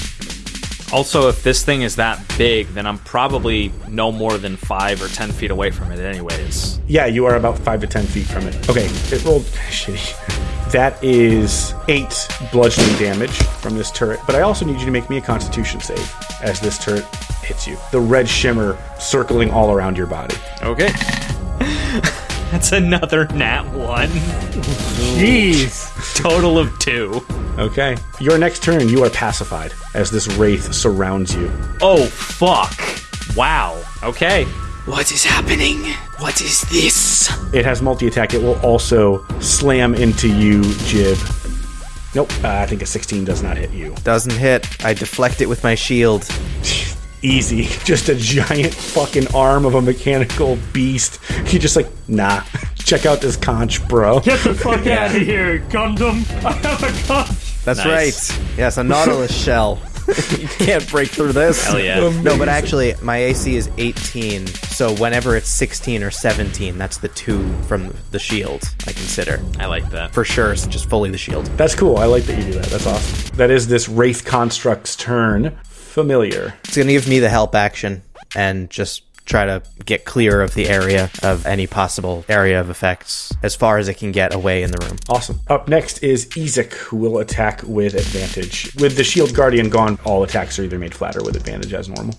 Also, if this thing is that big, then I'm probably no more than five or ten feet away from it, anyways. Yeah, you are about 5 to 10 feet from it. Okay, it rolled shitty. That is 8 bludgeoning damage from this turret, but I also need you to make me a constitution save as this turret hits you. The red shimmer circling all around your body. Okay. That's another nat one. Jeez. Total of two. Okay. Your next turn, you are pacified as this wraith surrounds you. Oh, fuck. Wow. Okay. What is happening? What is this? It has multi attack. It will also slam into you, Jib. Nope, uh, I think a 16 does not hit you. Doesn't hit. I deflect it with my shield. Easy. Just a giant fucking arm of a mechanical beast. You just like, nah. Check out this conch, bro. Get the fuck out of here, Gundam. I have a conch. That's Nice. right. Yes, a Nautilus shell. You can't break through this. Hell yeah. No, but actually, my AC is 18, so whenever it's 16 or 17, that's the two from the shield, I consider. I like that. For sure, it's just fully the shield. That's cool. I like that you do that. That's awesome. That is this Wraith Construct's turn. Familiar. It's going to give me the help action and just try to get clear of the area of any possible area of effects as far as it can get away in the room. Awesome. Up next is Ezek, who will attack with advantage. With the Shield Guardian gone, all attacks are either made flat or with advantage as normal.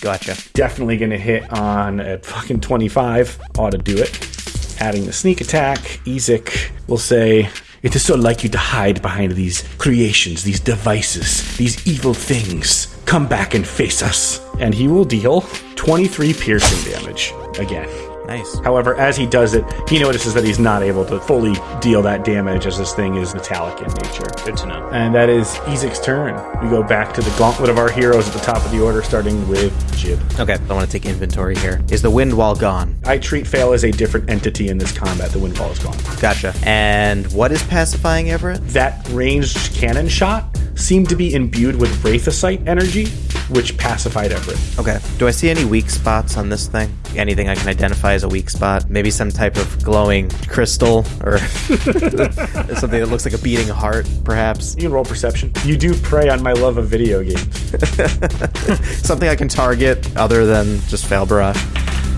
Gotcha. Definitely going to hit on a fucking 25. Ought to do it. Adding the sneak attack, Ezek will say, It is so like you to hide behind these creations, these devices, these evil things. Come back and face us. And he will deal 23 piercing damage again. Nice. However, as he does it, he notices that he's not able to fully deal that damage as this thing is metallic in nature. Good to know. And that is Ezek's turn. We go back to the gauntlet of our heroes at the top of the order, starting with Jib. Okay, I want to take inventory here. Is the wind wall gone? I treat Fail as a different entity in this combat. The wind wall is gone. Gotcha. And what is pacifying Everett? That ranged cannon shot seemed to be imbued with Wraithosite energy, which pacified Everett. Okay. Do I see any weak spots on this thing? Anything I can identify as a weak spot? Maybe some type of glowing crystal or something that looks like a beating heart, perhaps? You can roll perception. You do prey on my love of video games. Something I can target other than just fail barrage.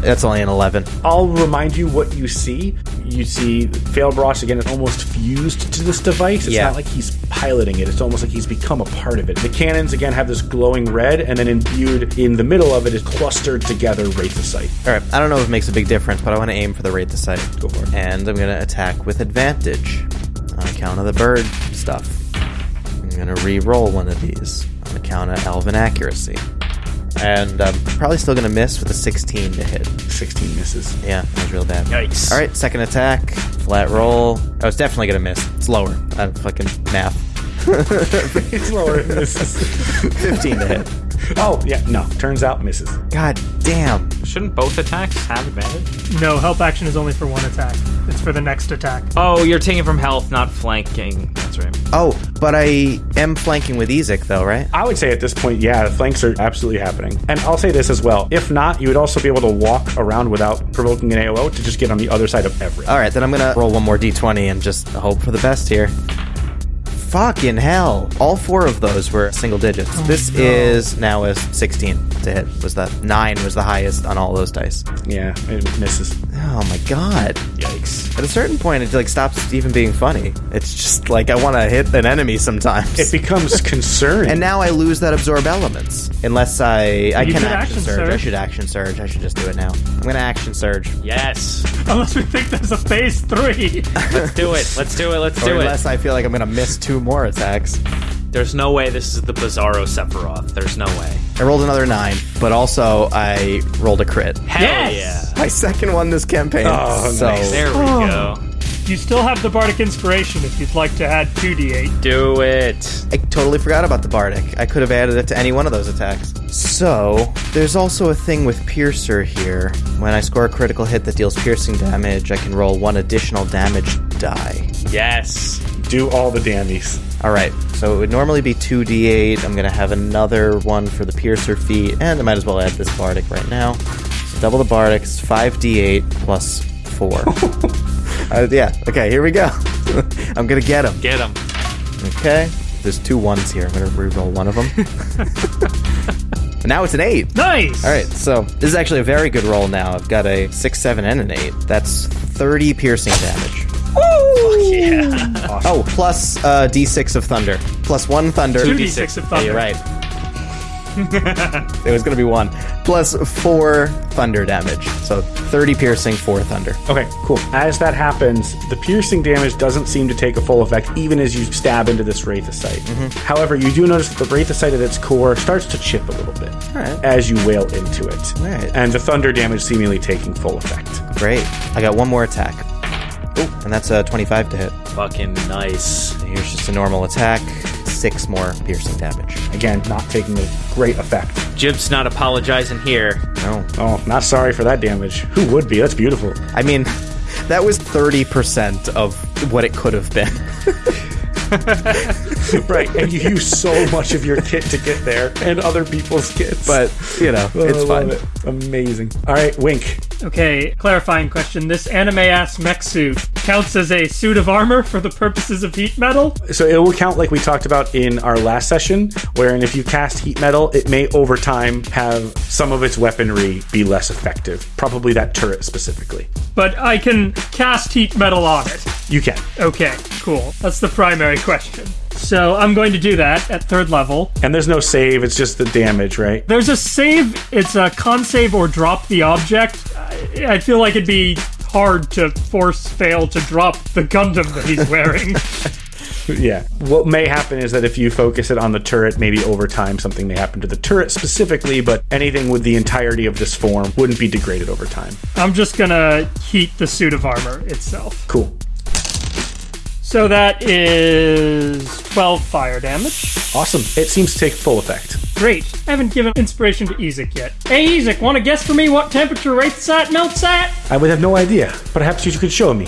That's only an 11. I'll remind you what you see. You see Failbrosh again is almost fused to this device. It's Yeah. not like he's piloting it. It's almost like he's become a part of it. The cannons again have this glowing red, and then imbued in the middle of it is clustered together Wraithosite. All right. I don't know if it makes a big difference, but I want to aim for the Wraithosite. Go for it. And I'm going to attack with advantage on account of the bird stuff. I'm going to re-roll one of these on account of elven accuracy. And I'm probably still going to miss with a 16 to hit. 16 misses. Yeah, that was real bad. Yikes. All right, second attack, flat roll. Oh, I was definitely gonna miss. It's lower. I'm fucking math. It's lower than misses. 15 to hit. Oh, yeah, no. Turns out misses. God damn. Shouldn't both attacks have advantage? No, help action is only for one attack. It's for the next attack. Oh, you're taking from health, not flanking. That's right. Oh, but I am flanking with Ezek though, right? I would say at this point, yeah, the flanks are absolutely happening. And I'll say this as well. If not, you would also be able to walk around without provoking an AOO to just get on the other side of everything. All right, then I'm gonna roll one more d20 and just hope for the best here. Fucking hell! All four of those were single digits. Oh, this is now a 16 to hit. Was that nine? Was the highest on all those dice? Yeah, it misses. Oh my god! Yikes. At a certain point, it like stops even being funny. It's just like I want to hit an enemy sometimes. It becomes concerning. and now I lose that absorb elements. Unless I I You can action, action surge. I should action surge. I should just do it now. I'm gonna action surge. Yes. Unless we think there's a phase three. Let's do it. Let's do it. Let's Or do unless. I feel like I'm gonna miss two more attacks. There's no way this is the Bizarro Sephiroth. There's no way. I rolled another nine, but also I rolled a crit. Hell Yes! My second one this campaign. Oh, so nice. There we oh. go. You still have the Bardic Inspiration if you'd like to add 2d8. Do it. I totally forgot about the Bardic. I could have added it to any one of those attacks. So, there's also a thing with Piercer here. When I score a critical hit that deals piercing damage, I can roll one additional damage die. Yes. Do all the dammies. All right, so it would normally be 2d8. I'm going to have another one for the piercer feat, and I might as well add this bardic right now. So double the bardic, it's 5d8 plus 4. uh, yeah, okay, here we go. I'm going to get him. Get him. Okay, there's two ones here. I'm going to reroll one of them. now it's an 8. Nice. All right, so this is actually a very good roll now. I've got a 6, 7, and an 8. That's 30 piercing damage. Yeah. Oh, plus uh, d6 of thunder. Plus 1 thunder. 2d6 of Yeah, thunder. you're right. It was going to be 1. Plus 4 thunder damage. So 30 piercing, 4 thunder. Okay, cool. As that happens, the piercing damage doesn't seem to take a full effect even as you stab into this Wraithosite. Mm-hmm. However, you do notice that the Wraithosite at its core starts to chip a little bit Alright. as you wail into it. Alright. And the thunder damage seemingly taking full effect. Great. I got one more attack. Oh, and that's a 25 to hit. Fucking nice. Here's just a normal attack. 6 more piercing damage. Again, not taking a great effect. Jib's not apologizing here. No. Oh, not sorry for that damage. Who would be? That's beautiful. I mean, that was 30% of what it could have been. right, and you use so much of your kit to get there and other people's kits. But, you know, Oh, it's love fine. it. Amazing. All right, Wink. Okay, clarifying question. This anime ass mech suit counts as a suit of armor for the purposes of heat metal? So it will count like we talked about in our last session, wherein if you cast heat metal, it may over time have some of its weaponry be less effective. Probably that turret specifically. But I can cast heat metal on it. You can. Okay, cool. That's the primary question. So I'm going to do that at third level. And there's no save, it's just the damage, right? There's a save, it's a con save or drop the object. I, I feel like it'd be hard to force fail to drop the Gundam that he's wearing. Yeah. What may happen is that if you focus it on the turret, maybe over time something may happen to the turret specifically, but anything with the entirety of this form wouldn't be degraded over time. I'm just gonna heat the suit of armor itself. Cool. So that is 12 fire damage. Awesome. It seems to take full effect. Great. I haven't given inspiration to Ezek yet. Hey, Ezek, want to guess for me what temperature Wraithsat melts at? I would have no idea. Perhaps you could show me.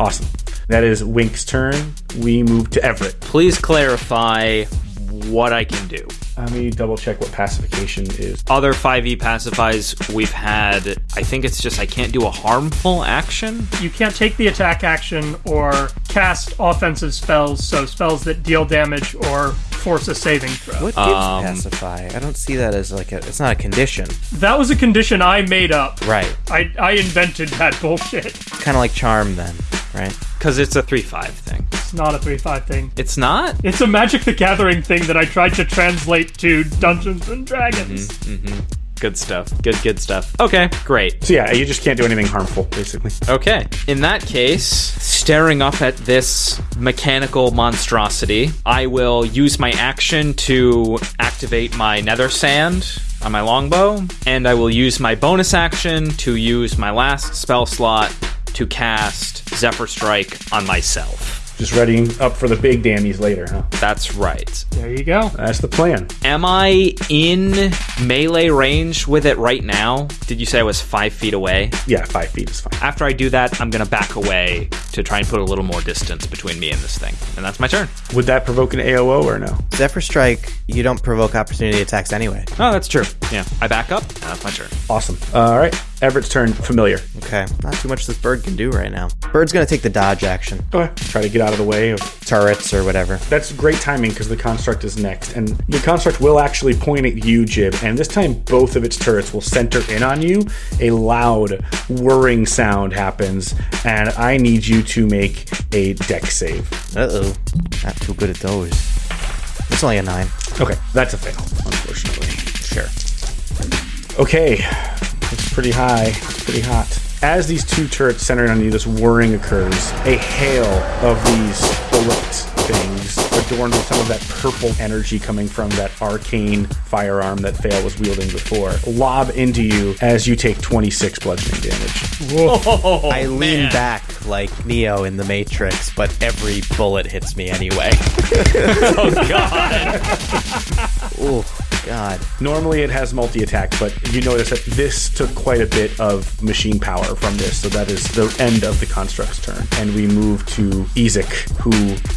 Awesome. That is Wink's turn. We move to Everett. Please clarify what I can do. Let me double check what pacification is. Other 5e pacifies we've had, I think it's just I can't do a harmful action. You can't take the attack action or cast offensive spells, so spells that deal damage or force a saving throw. What gives Um, pacify? I don't see that as like a. It's not a condition, That was a condition I made up. right? I, I invented that bullshit. Kind of like charm, then, right? Because it's a 3 5 thing. It's not a 3 5 thing. It's not? It's a Magic the Gathering thing that I tried to translate to Dungeons and Dragons. Mm-hmm, mm-hmm. Good stuff. Good, good stuff. Okay, great. So yeah, you just can't do anything harmful, basically. Okay. In that case, staring up at this mechanical monstrosity, I will use my action to activate my nether sand on my longbow, and I will use my bonus action to use my last spell slot to cast Zephyr Strike on myself. Just readying up for the big dammies later, huh? That's right. There you go. That's the plan. Am I in melee range with it right now? Did you say I was five feet away? Yeah, five feet is fine. After I do that, I'm gonna back away to try and put a little more distance between me and this thing. And that's my turn. Would that provoke an AOO or no? Zephyr Strike, you don't provoke opportunity attacks anyway. Oh, that's true. Yeah. I back up, and that's my turn. Awesome. Uh, all right, Everett's turn. Familiar. Okay, not too much this bird can do right now. Bird's gonna take the dodge action, Okay. Try to get out of the way of. turrets or whatever. That's great timing because the construct is next, and the construct will actually point at you, Jib. And this time, both of its turrets will center in on you. A loud whirring sound happens, and I need you to make a deck save. Uh oh, not too good at those. It's only a nine. Okay, that's a fail, unfortunately. Sure. Okay, it's pretty high, it's pretty hot. As these two turrets center on you, this whirring occurs. A hail of these bullet things, adorned with some of that purple energy coming from that arcane firearm that Fail was wielding before, lob into you as you take 26 bludgeoning damage. Whoa, I lean back like Neo in the Matrix, but every bullet hits me anyway. Oh, God. Ooh. God. Normally it has multi attack, but you notice that this took quite a bit of machine power from this, so that is the end of the construct's turn. And we move to Ezek, who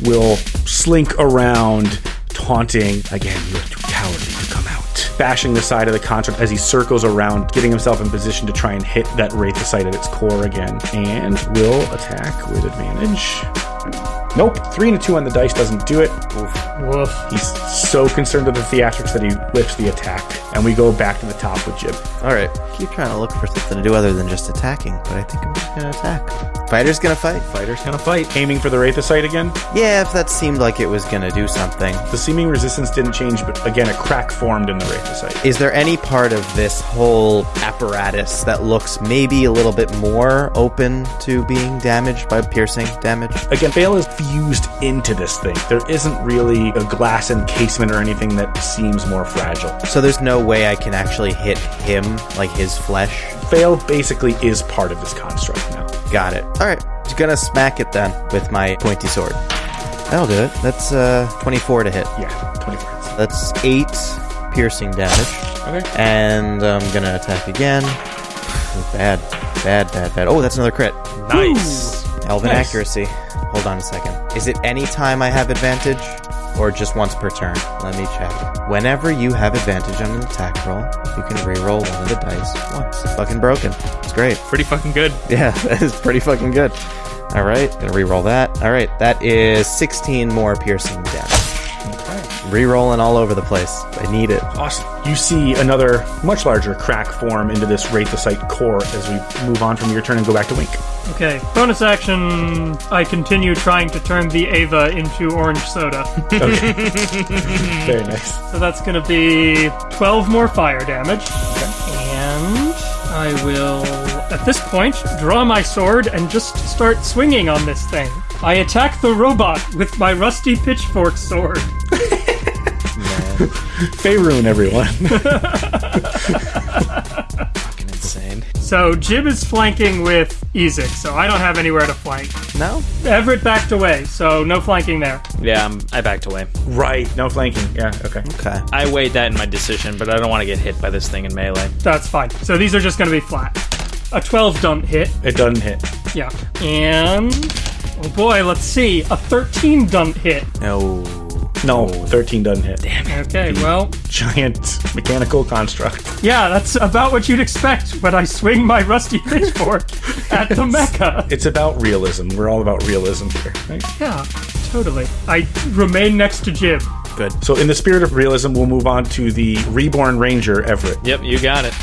will slink around, taunting. Again, you are too cowardly to come out. Bashing the side of the construct as he circles around, getting himself in position to try and hit that Wraithocyte at its core again. And will attack with advantage. Nope, three and a two on the dice doesn't do it. Woof. He's so concerned with the theatrics that he whips the attack, and we go back to the top with Jib. All right. Keep trying to look for something to do other than just attacking, but I think I'm just gonna attack. Fighter's gonna fight. Fighter's gonna fight. Aiming for the Wraithocyte again. Yeah, if that seemed like it was gonna do something. The seeming resistance didn't change, but again, a crack formed in the Wraithocyte. Is there any part of this whole apparatus that looks maybe a little bit more open to being damaged by piercing damage? Again, Bale is fused into this thing. There isn't really a glass encasement or anything that seems more fragile. So there's no way I can actually hit him, like his flesh. Fail basically is part of this construct now. Got it. All right. Just gonna smack it then with my pointy sword. That'll do it. That's uh 24 to hit. Yeah, 24 hits. That's eight piercing damage. Okay. And I'm gonna attack again. Bad, bad, bad, bad. Oh, that's another crit. Nice. Elven Nice. accuracy. Hold on a second. Is it any time I have advantage, or just once per turn? Let me check. Whenever you have advantage on an attack roll, you can re-roll one of the dice once. Fucking broken. It's great. Pretty fucking good. Yeah, that is pretty fucking good. All right, gonna re-roll that. All right, that is 16 more piercing damage. Re-rolling all over the place. I need it. Awesome. You see another much larger crack form into this Wraithocyte core as we move on from your turn and go back to Wink. Okay, bonus action. I continue trying to turn the Ava into orange soda. Okay. Very nice. so that's going to be 12 more fire damage. And I will, at this point, draw my sword and just start swinging on this thing. I attack the robot with my rusty pitchfork sword. Faerun, everyone. Fucking insane. So Jib is flanking with Ezek, so I don't have anywhere to flank. No? Everett backed away, so no flanking there. Yeah, I'm, I backed away. right. No flanking. Yeah, okay. Okay. I weighed that in my decision, but I don't want to get hit by this thing in melee. That's fine. So these are just going to be flat. A 12 don't hit. It doesn't hit. Yeah. And. Oh boy, let's see. A 13 don't hit. No. No, 13 doesn't hit. Damn. it. Okay, well, Giant mechanical construct. yeah, that's about what you'd expect when I swing my rusty pitchfork at the mecha. It's about realism. We're all about realism here. Right? Yeah, totally. I remain next to Jib. Good. So, in the spirit of realism, we'll move on to the reborn ranger, Everett. Yep, you got it.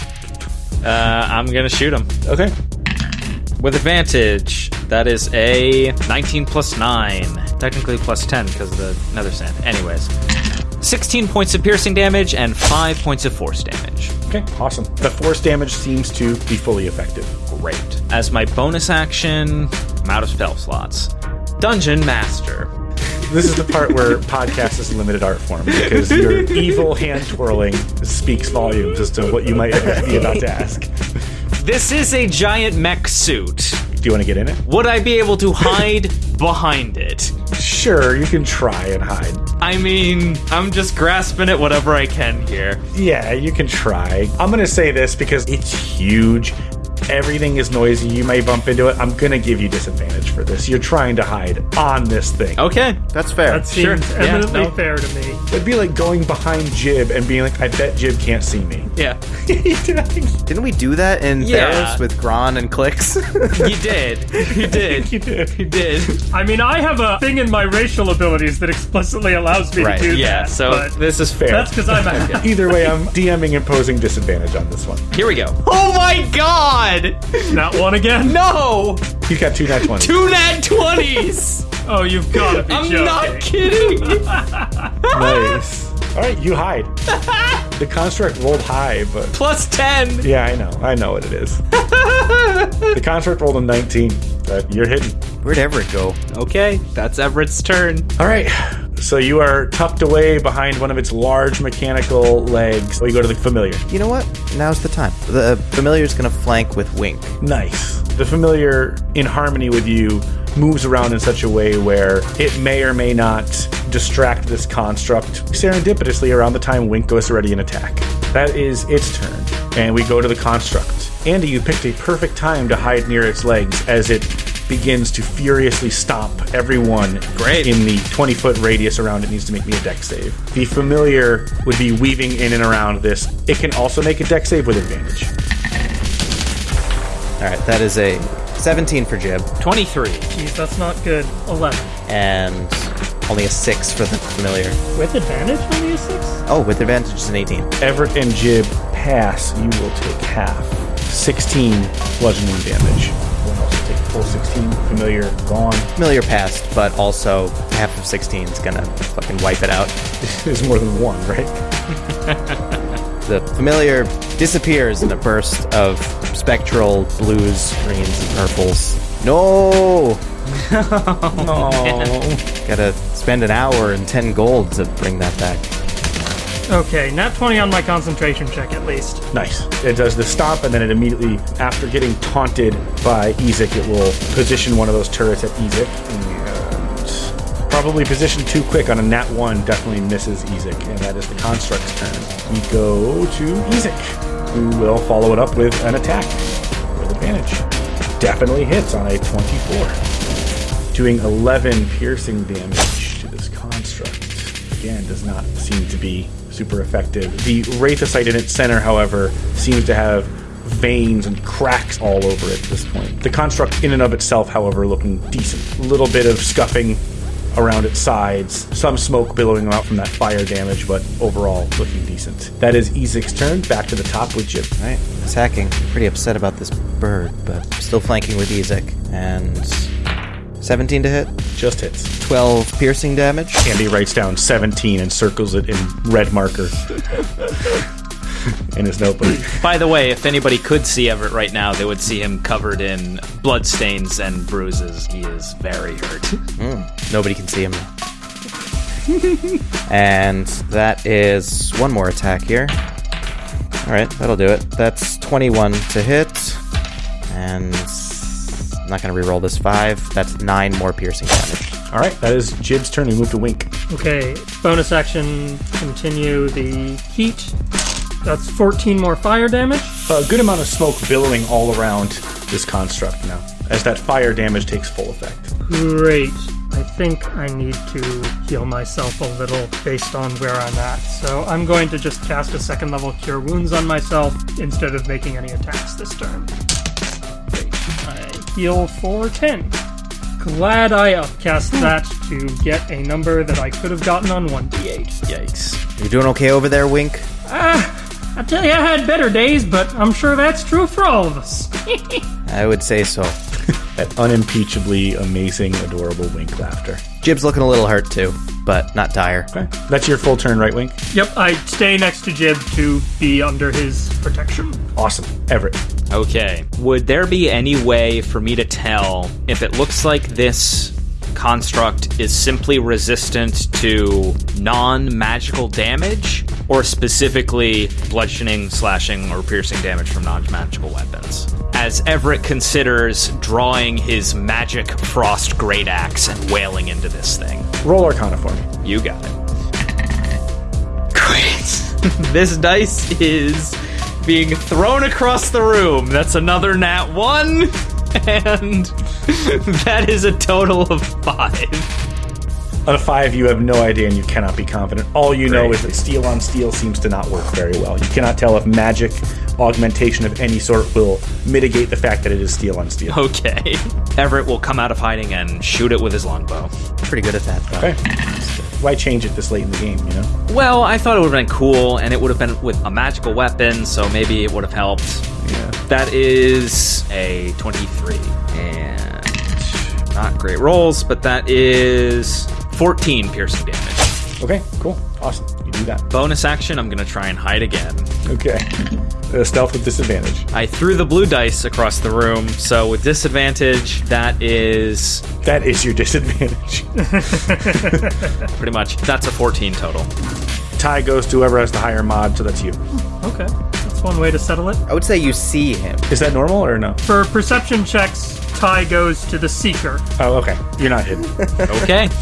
Uh, I'm gonna shoot him Okay. With advantage. That is a 19 plus 9. Technically plus 10 because of the nether sand. Anyways, 16 points of piercing damage and 5 points of force damage. Okay, awesome. The force damage seems to be fully effective. Great. As my bonus action, I'm out of spell slots. Dungeon Master. This is the part where podcast is a limited art form because your evil hand twirling speaks volumes as to what you might be about to ask. This is a giant mech suit. Do you want to get in it? Would I be able to hide behind it? Sure, you can try and hide. I mean, I'm just grasping at whatever I can here. Yeah, you can try. I'm going to say this because it's huge. Everything is noisy. You may bump into it. I'm going to give you disadvantage for this. You're trying to hide on this thing. Okay. That's fair. That seems Sure. Yeah, eminently no. fair to me. It'd be like going behind Jib and being like, I bet Jib can't see me. Yeah. Didn't we do that in Yeah. Theros with Gron and Clicks? You did. You did. You did. You did. I mean, I have a thing in my racial abilities that explicitly allows me Right, to do Yeah, that. so but this is fair. that's because I'm a Either way, I'm DMing imposing disadvantage on this one. Here we go. Oh my god! Not one again? No! He's got two nat 20s. Two nat 20s! Oh, you've got to be I'm joking. not kidding! Nice. All right, you hide. the construct rolled high, but Plus 10! yeah, I know. I know what it is. the construct rolled a 19. But you're hidden. Where'd Everett go? Okay, that's Everett's turn. All right. So you are tucked away behind one of its large mechanical legs. Well, you go to the familiar. You know what? Now's the time. The familiar's gonna flank with Wink. Nice. The familiar, in harmony with you, moves around in such a way where it may or may not distract this construct serendipitously around the time Wink goes to ready an attack. That is its turn, and we go to the construct. Andy, you picked a perfect time to hide near its legs as it begins to furiously stomp everyone Great. in the 20 foot radius around it needs to make me a deck save. The familiar would be weaving in and around this. It can also make a deck save with advantage. All right, that is a 17 for Jib 23. Jeez, that's not good. 11. and only a 6 for the familiar. With advantage, only a 6? Oh, with advantage is an 18. Everett and Jib pass, you will take half. 16 bludgeoning damage. Everyone else will take full 16. Familiar gone. Familiar passed, but also half of 16 is gonna fucking wipe it out. There's more than one, right? The familiar disappears in a burst of spectral blues, greens, and purples. No! Oh. Gotta spend an hour and 10 gold to bring that back. Okay, nat 20 on my concentration check at least. Nice. It does the stomp, and then it immediately, after getting taunted by Ezek, it will position one of those turrets at Ezek. Probably positioned too quick on a nat 1 definitely misses Ezek, and that is the construct's turn. We go to Ezek, who will follow it up with an attack with advantage. Definitely hits on a 24. Doing 11 piercing damage to this construct. Again, does not seem to be super effective. The Wraithocyte in its center, however, seems to have veins and cracks all over it at this point. The construct in and of itself, however, looking decent. A little bit of scuffing around its sides, some smoke billowing out from that fire damage, but overall looking decent. That is Ezek's turn. Back to the top with Jib. Alright, attacking. Pretty upset about this bird, but still flanking with Ezek. And 17 to hit, Just hits. 12 piercing damage. Andy writes down 17 and circles it in red marker in his notebook. By the way, if anybody could see Everett right now, they would see him covered in bloodstains and bruises. He is very hurt. Hmm. Nobody can see him. and that is one more attack here. Alright, that'll do it. That's 21 to hit. And I'm not going to reroll this 5. That's 9 more piercing damage. All right, that is Jib's turn. We move to Wink. Okay, bonus action, continue the heat. That's 14 more fire damage. A good amount of smoke billowing all around this construct now, as that fire damage takes full effect. Great. I think I need to heal myself a little based on where I'm at. So I'm going to just cast a second level Cure Wounds on myself instead of making any attacks this turn. Great. I heal for 10. Glad I upcast that to get a number that I could have gotten on 1d8. Yikes. You're doing okay over there, Wink? Ah, I tell you, I had better days, but I'm sure that's true for all of us. I would say so. That unimpeachably amazing, adorable Wink laughter. Jib's looking a little hurt too, but not dire. Okay, that's your full turn, right, Wink? yep, I stay next to Jib to be under his protection. Awesome, Everett. Okay. Would there be any way for me to tell if it looks like this construct is simply resistant to non magical damage, or specifically bludgeoning, slashing, or piercing damage from non magical weapons? As Everett considers drawing his magic frost great axe and wailing into this thing. Roll Arcana for me. You got it. Great. this dice is being thrown across the room. That's another nat one. And that is a total of five. On a five, you have no idea and you cannot be confident. All you know Great. is that steel on steel seems to not work very well. You cannot tell if magic augmentation of any sort will mitigate the fact that it is steel on steel. Okay. Everett will come out of hiding and shoot it with his longbow. Pretty good at that, though. Okay. Why change it this late in the game, you know? Well, I thought it would have been cool, and it would have been with a magical weapon, so maybe it would have helped. Yeah. That is a 23. And not great rolls, but that is 14 piercing damage. Okay, cool. Awesome. You do that. Bonus action, I'm going to try and hide again. Okay. Uh, stealth with disadvantage. I threw the blue dice across the room, so with disadvantage, that is That is your disadvantage. pretty much that's a 14 total. Tie goes to whoever has the higher mod, so that's you. Okay, that's one way to settle it. I would say you see him. Is that normal or no? For perception checks, tie goes to the Seeker. Oh, okay. You're not hidden. Okay.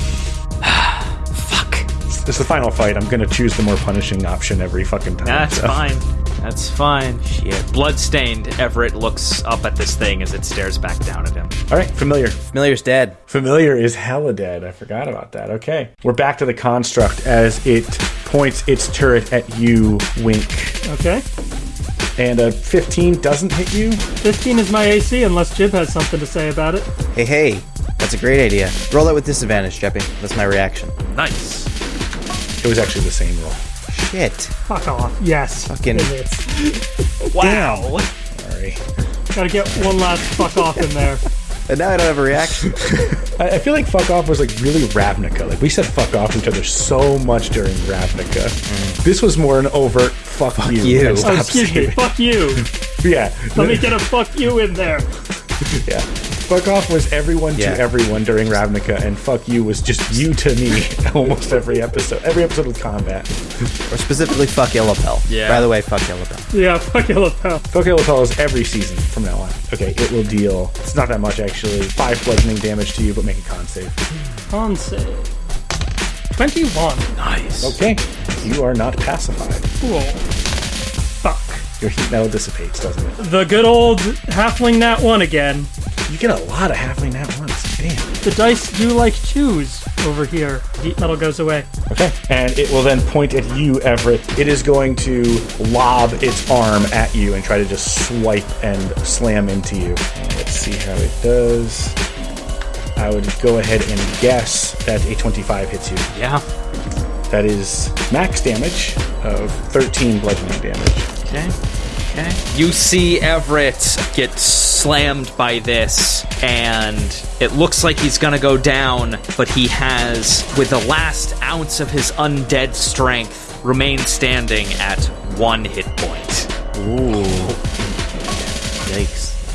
Fuck. This is the final fight. I'm gonna choose the more punishing option every fucking time. That's so. fine. That's fine. Shit. Bloodstained, Everett looks up at this thing as it stares back down at him. All right, familiar. Familiar's dead. Familiar is hella dead. I forgot about that. Okay. We're back to the construct as it points its turret at you, Wink. Okay. And a 15 doesn't hit you. 15 is my AC unless Jib has something to say about it. Hey, hey, that's a great idea. Roll it with disadvantage, Jeppy. That's my reaction. Nice. It was actually the same roll. Shit. Fuck off. Yes. Fucking- It is. Wow. Sorry. Gotta get one last fuck off in there. And now I don't have a reaction. I, I feel like fuck off was like really Ravnica. Like we said fuck off to each other so much during Ravnica. Mm. This was more an overt fuck, you. you. Oh, Oh, excuse me. Fuck you. Yeah. Let me get a fuck you in there. Yeah. Fuck off was everyone Yeah. to everyone during Ravnica, and fuck you was just you to me almost every episode. Every episode with combat. or specifically, fuck Illapel. Yeah. By the way, fuck Illapel. Yeah, fuck you. Fuck Illapel is every season from now on. Okay, it will deal. It's not that much actually. Five bludgeoning damage to you, but make a con save. Con save. 21. Nice. Okay, you are not pacified. Cool. Fuck. Your heat metal dissipates, doesn't it? The good old halfling nat 1 again. You get a lot of halfling at once. Damn. The dice do like twos over here. Heat metal goes away. Okay. And it will then point at you, Everett. It is going to lob its arm at you and try to just swipe and slam into you. Let's see how it does. I would go ahead and guess that a 25 hits you. Yeah. That is max damage of 13 bludgeoning damage. Okay. Okay. You see Everett get slammed by this, and it looks like he's gonna go down, but he has, with the last ounce of his undead strength, remained standing at one hit point. Ooh.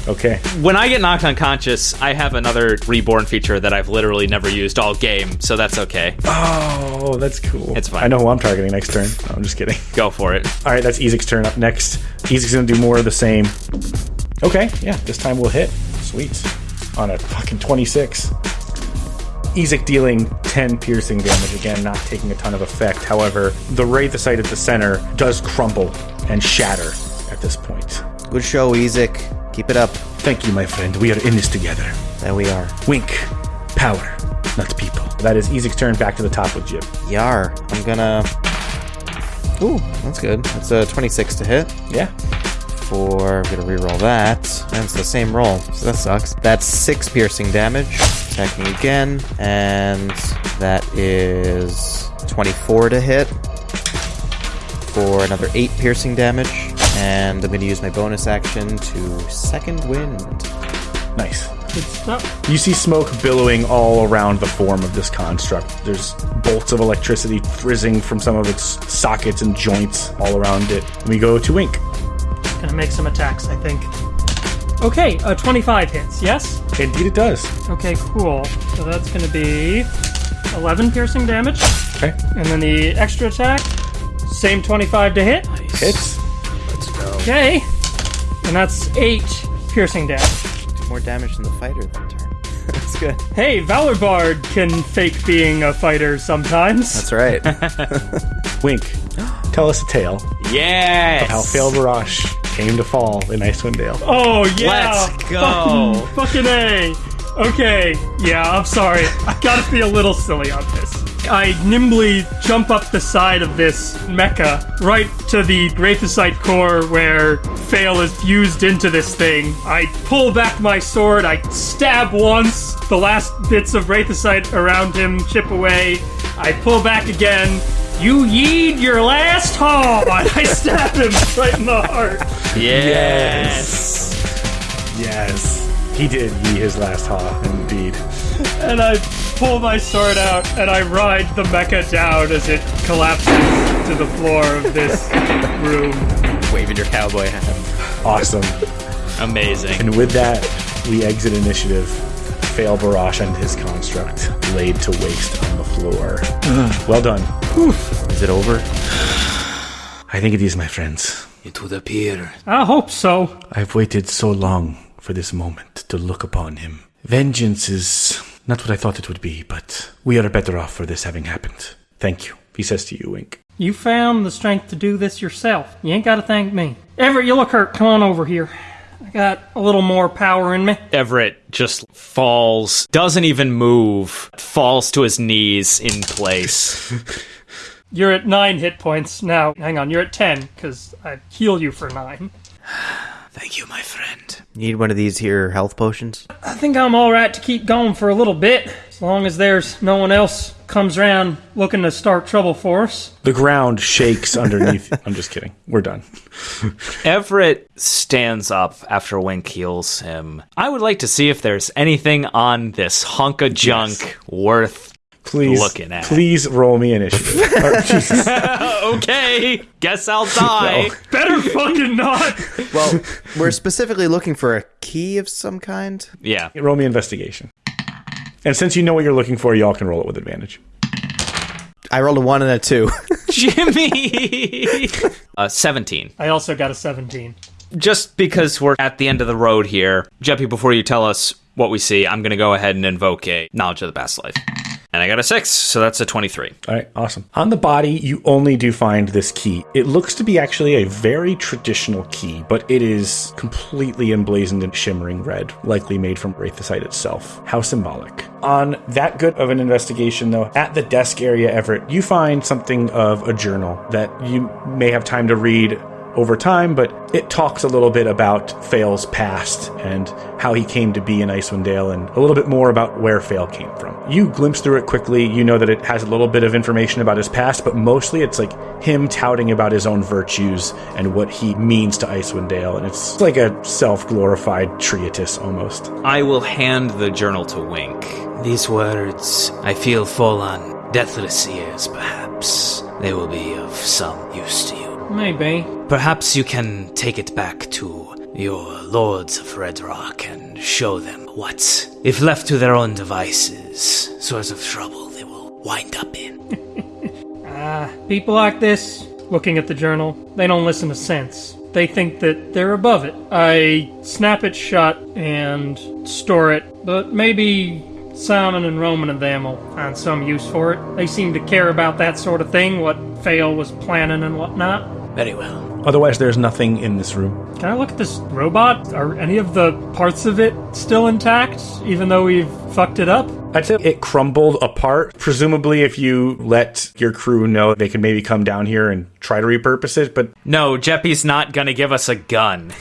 Yikes. Okay. When I get knocked unconscious, I have another reborn feature that I've literally never used all game, so that's okay. Oh, that's cool. It's fine. I know who I'm targeting next turn. No, I'm just kidding. Go for it. All right, that's Ezek's turn up next. Ezek's gonna do more of the same. Okay, yeah, this time we'll hit. Sweet. On a fucking 26. Ezek dealing 10 piercing damage, again, not taking a ton of effect. However, the Wraithosite at the center does crumble and shatter at this point. Good show, Ezek. Keep it up. Thank you, my friend. We are in this together. There we are. Wink. Power, not people. That is Ezek's turn back to the top with Jib. Yar. I'm gonna. Ooh, that's good. That's a 26 to hit. Yeah. For. I'm gonna reroll that. And it's the same roll, so that sucks. That's 6 piercing damage. Attacking again. And that is 24 to hit. For another 8 piercing damage. And I'm gonna use my bonus action to Second Wind. Nice. Good stuff. You see smoke billowing all around the form of this construct. There's bolts of electricity frizzing from some of its sockets and joints all around it. And we go to Wink. Gonna make some attacks, I think. Okay, uh, 25 hits, yes? Indeed, it does. Okay, cool. So that's gonna be 11 piercing damage. Okay. And then the extra attack, same 25 to hit. Hits. Let's go. Okay. And that's 8 piercing damage. Do more damage than the fighter that turn. that's good. Hey, Valor Bard can fake being a fighter sometimes. That's right. Wink. Tell us a tale Yes. how Fail Barash came to fall in Icewind Dale. Oh yeah! Let's go. Fucking, fucking a. Okay, yeah, I'm sorry. I gotta be a little silly on this. I nimbly jump up the side of this mecha right to the Wraithosite core where Fail is fused into this thing. I pull back my sword, I stab once, the last bits of Wraithosite around him chip away. I pull back again. You yeed your last haw! I stab him right in the heart. Yes. Yes. He did ye his last haw, indeed. And I pull my sword out and I ride the mecha down as it collapses to the floor of this room. Waving your cowboy hat. Awesome. Amazing. And with that, we exit initiative. Fail Barash and his construct laid to waste on the floor. well done. Is it over? I think it is, my friends. It would appear. I hope so. I've waited so long for this moment to look upon him. Vengeance is not what I thought it would be, but we are better off for this having happened. Thank you, he says to you, Wink. You found the strength to do this yourself. You ain't got to thank me. Everett, you look hurt. Come on over here. I got a little more power in me. Everett just falls, doesn't even move, falls to his knees in place. You're at nine hit points now. Hang on, you're at ten because I heal you for nine. Thank you, my friend. Need one of these here health potions? I think I'm all right to keep going for a little bit, as long as there's no one else comes around looking to start trouble for us. The ground shakes underneath. I'm just kidding. We're done. Everett stands up after Wink heals him. I would like to see if there's anything on this hunk of junk worth Please, Looking at. please roll me initiative. Oh, Jesus. okay, guess I'll die. Better fucking not. Well, we're specifically looking for a key of some kind. Yeah. roll me investigation. And since you know what you're looking for, y'all can roll it with advantage. I rolled a one and a two. Jimmy! uh, 17. I also got a seventeen. Just because we're at the end of the road here, Jeppy, before you tell us what we see, I'm going to go ahead and invoke a Knowledge of the Past Life. And I got a 6, so that's a 23. All right, awesome. On the body, you only do find this key. It looks to be actually a very traditional key, but it is completely emblazoned in shimmering red, likely made from Wraithosite itself. How symbolic. On that good of an investigation, though, at the desk area, Everett, you find something of a journal that you may have time to read over time, but it talks a little bit about Fail's past and how he came to be in Icewind Dale and a little bit more about where Fail came from. You glimpse through it quickly. You know that it has a little bit of information about his past, but mostly it's like him touting about his own virtues and what he means to Icewind Dale. And it's like a self glorified treatise almost. I will hand the journal to Wink. These words, I feel, fall on deathless ears, perhaps. They will be of some use to you. Maybe. Perhaps you can take it back to your lords of Red Rock and show them what, if left to their own devices, source of trouble they will wind up in. Ah people like this, looking at the journal, they don't listen to sense. They think that they're above it. I snap it shut and store it, but maybe Simon and Roman and them will find some use for it. They seem to care about that sort of thing, what Fail was planning and whatnot. Very well. Otherwise, there's nothing in this room. Can I look at this robot? Are any of the parts of it still intact, even though we've fucked it up? I'd say it crumbled apart. Presumably, if you let your crew know, they can maybe come down here and try to repurpose it, but No, Jeppy's not going to give us a gun.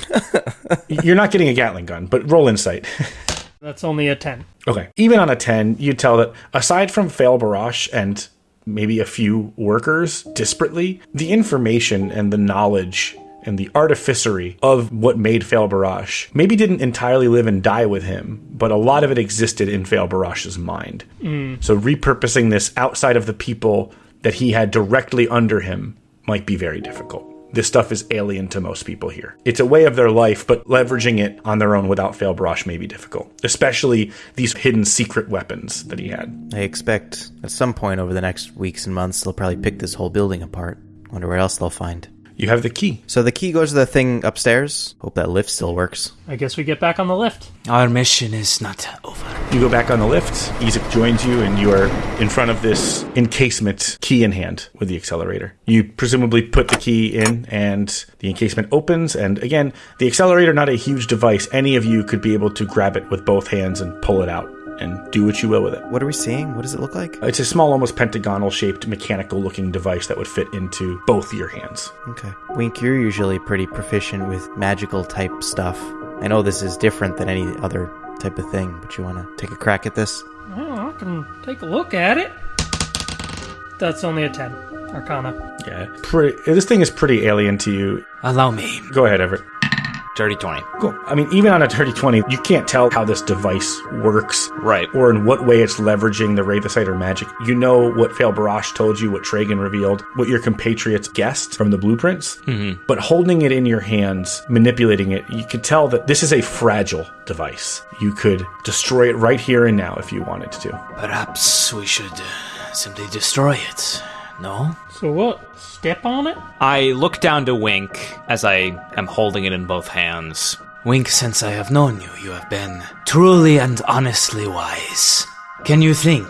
you're not getting a Gatling gun, but roll insight. That's only a 10. Okay. Even on a 10, you'd tell that aside from Fail Barash and maybe a few workers disparately, the information and the knowledge and the artificery of what made Fail Barash maybe didn't entirely live and die with him, but a lot of it existed in Fail Barash's mind. Mm. So repurposing this outside of the people that he had directly under him might be very difficult. This stuff is alien to most people here. It's a way of their life, but leveraging it on their own without Fail Barash may be difficult, especially these hidden secret weapons that he had. I expect at some point over the next weeks and months, they'll probably pick this whole building apart. Wonder what else they'll find. You have the key. So the key goes to the thing upstairs. Hope that lift still works. I guess we get back on the lift. Our mission is not over. You go back on the lift. Ezek joins you, and you are in front of this encasement, key in hand, with the accelerator. You presumably put the key in, and the encasement opens. And again, the accelerator not a huge device. Any of you could be able to grab it with both hands and pull it out, and do what you will with it. What are we seeing? What does it look like? It's a small, almost pentagonal shaped, mechanical looking device that would fit into both your hands. Okay. Wink, you're usually pretty proficient with magical type stuff. I know this is different than any other type of thing, but you want to take a crack at this? Oh, I can take a look at it. That's only a 10. Arcana. Yeah, pretty. This thing is pretty alien to you. Allow me. Go ahead, Everett. Dirty 20. Cool. I mean, even on a 3020, you can't tell how this device works. Right. Or in what way it's leveraging the Wraithosite or magic. You know what Fail Barash told you, what Tragan revealed, what your compatriots guessed from the blueprints. Mm-hmm. But holding it in your hands, manipulating it, you could tell that this is a fragile device. You could destroy it right here and now if you wanted to. Perhaps we should uh, simply destroy it. No? So what? Step on it? I look down to Wink as I am holding it in both hands. Wink, since I have known you, you have been truly and honestly wise. Can you think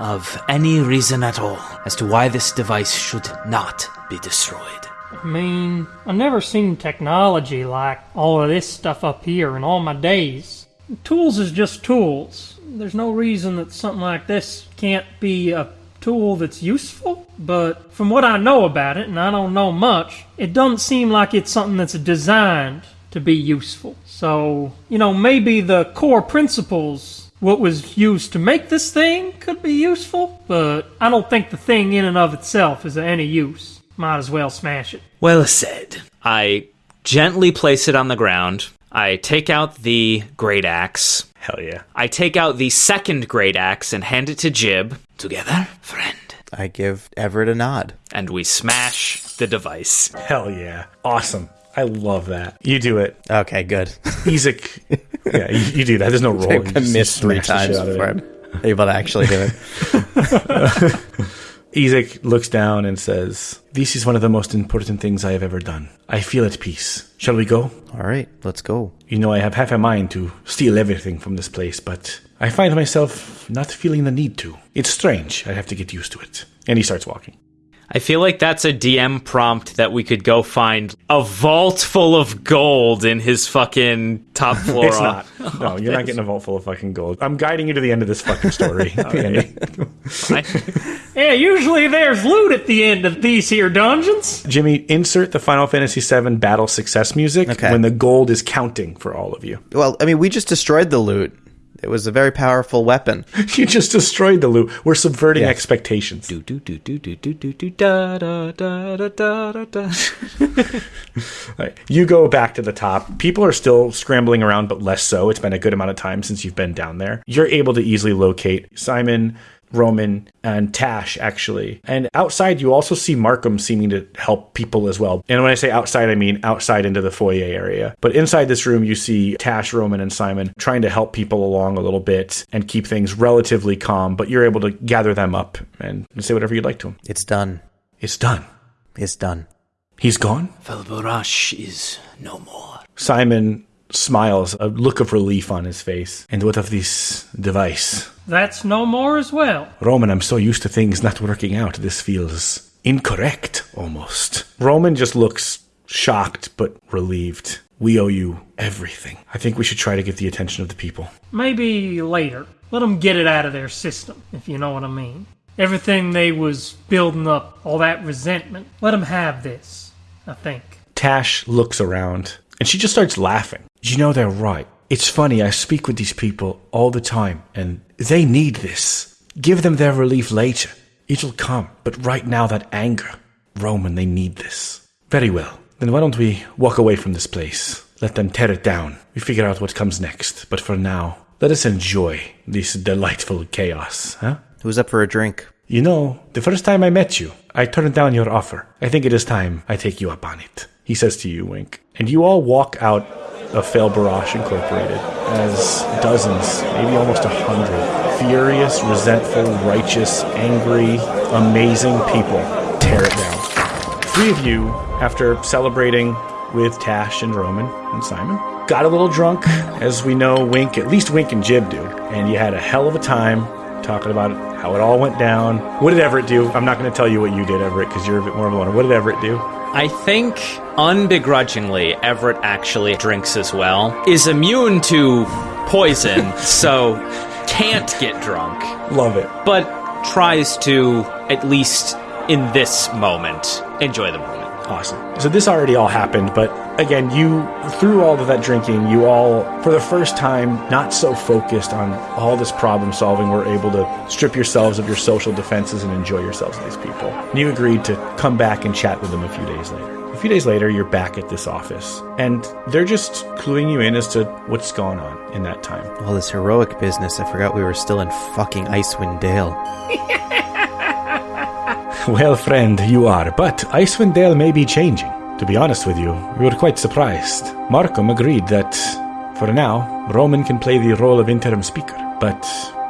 of any reason at all as to why this device should not be destroyed? I mean, I've never seen technology like all of this stuff up here in all my days. Tools is just tools. There's no reason that something like this can't be a tool that's useful, but from what I know about it, and I don't know much, it doesn't seem like it's something that's designed to be useful. So, you know, maybe the core principles, what was used to make this thing, could be useful, but I don't think the thing in and of itself is of any use. Might as well smash it. Well said. I gently place it on the ground. I take out the great axe. Hell yeah. I take out the second great axe and hand it to Jib, Together, friend. I give Everett a nod. and we smash the device. Hell yeah. Awesome. I love that. You do it. Okay, good. Ezek. yeah, you, you do that. There's no roll. I just- missed three times shit out of before. I'm able to actually do it. Ezek looks down and says, This is one of the most important things I have ever done. I feel at peace. Shall we go? All right, let's go. You know, I have half a mind to steal everything from this place, but I find myself not feeling the need to. It's strange. I have to get used to it. And he starts walking. I feel like that's a DM prompt that we could go find a vault full of gold in his fucking top floor. It's not. No, oh, you're not getting a vault full of fucking gold. I'm guiding you to the end of this fucking story. Yeah, usually there's loot at the end of these here dungeons. Jimmy, insert the Final Fantasy VII battle success music Okay. when the gold is counting for all of you. Well, I mean, we just destroyed the loot. It was a very powerful weapon. You just destroyed the loot. We're subverting Yes. expectations. do do do do do do do da da da da da da. Right. You go back to the top. People are still scrambling around, but less so. It's been a good amount of time since you've been down there. You're able to easily locate Simon, Roman, and Tash, actually. And outside, you also see Markham seeming to help people as well. And when I say outside, I mean outside into the foyer area. But inside this room, you see Tash, Roman, and Simon trying to help people along a little bit and keep things relatively calm. But you're able to gather them up and say whatever you'd like to them. It's done. It's done. It's done. He's gone? Fail Barash is no more. Simon smiles, a look of relief on his face. And what of this device? That's no more as well. Roman, I'm so used to things not working out. This feels incorrect, almost. Roman just looks shocked but relieved. We owe you everything. I think we should try to get the attention of the people. Maybe later. Let them get it out of their system, if you know what I mean. Everything they was building up, all that resentment, let them have this, I think. Tash looks around and she just starts laughing. You know, they're right. It's funny, I speak with these people all the time and they need this. Give them their relief later. It'll come, but right now, that anger. Roman, they need this. Very well. Then why don't we walk away from this place? Let them tear it down. We figure out what comes next. But for now, let us enjoy this delightful chaos, huh? Who's up for a drink? You know, the first time I met you, I turned down your offer. I think it is time I take you up on it. He says to you, Wink. And you all walk out of Fail Barash Incorporated as dozens, maybe almost a hundred, furious, resentful, righteous, angry, amazing people tear it down. Three of you, after celebrating with Tash and Roman and Simon, got a little drunk, as we know Wink, at least Wink and Jib do, and you had a hell of a time talking about how it all went down. What did Everett do? I'm not going to tell you what you did, Everett, because you're a bit more of a loner. What did Everett do? I think unbegrudgingly, Everett actually drinks as well. Is immune to poison, so can't get drunk, Love it. but tries to, at least in this moment, enjoy the moment. Awesome. So this already all happened, but again, you through all of that drinking, you all, for the first time, not so focused on all this problem solving, were able to strip yourselves of your social defenses and enjoy yourselves with these people. And you agreed to come back and chat with them a few days later. A few days later, you're back at this office, and they're just cluing you in as to what's going on in that time. All this heroic business. I forgot we were still in fucking Icewind Dale. Well, friend, you are, but Icewind Dale may be changing. To be honest with you, we were quite surprised. Markham agreed that, for now, Roman can play the role of interim speaker, but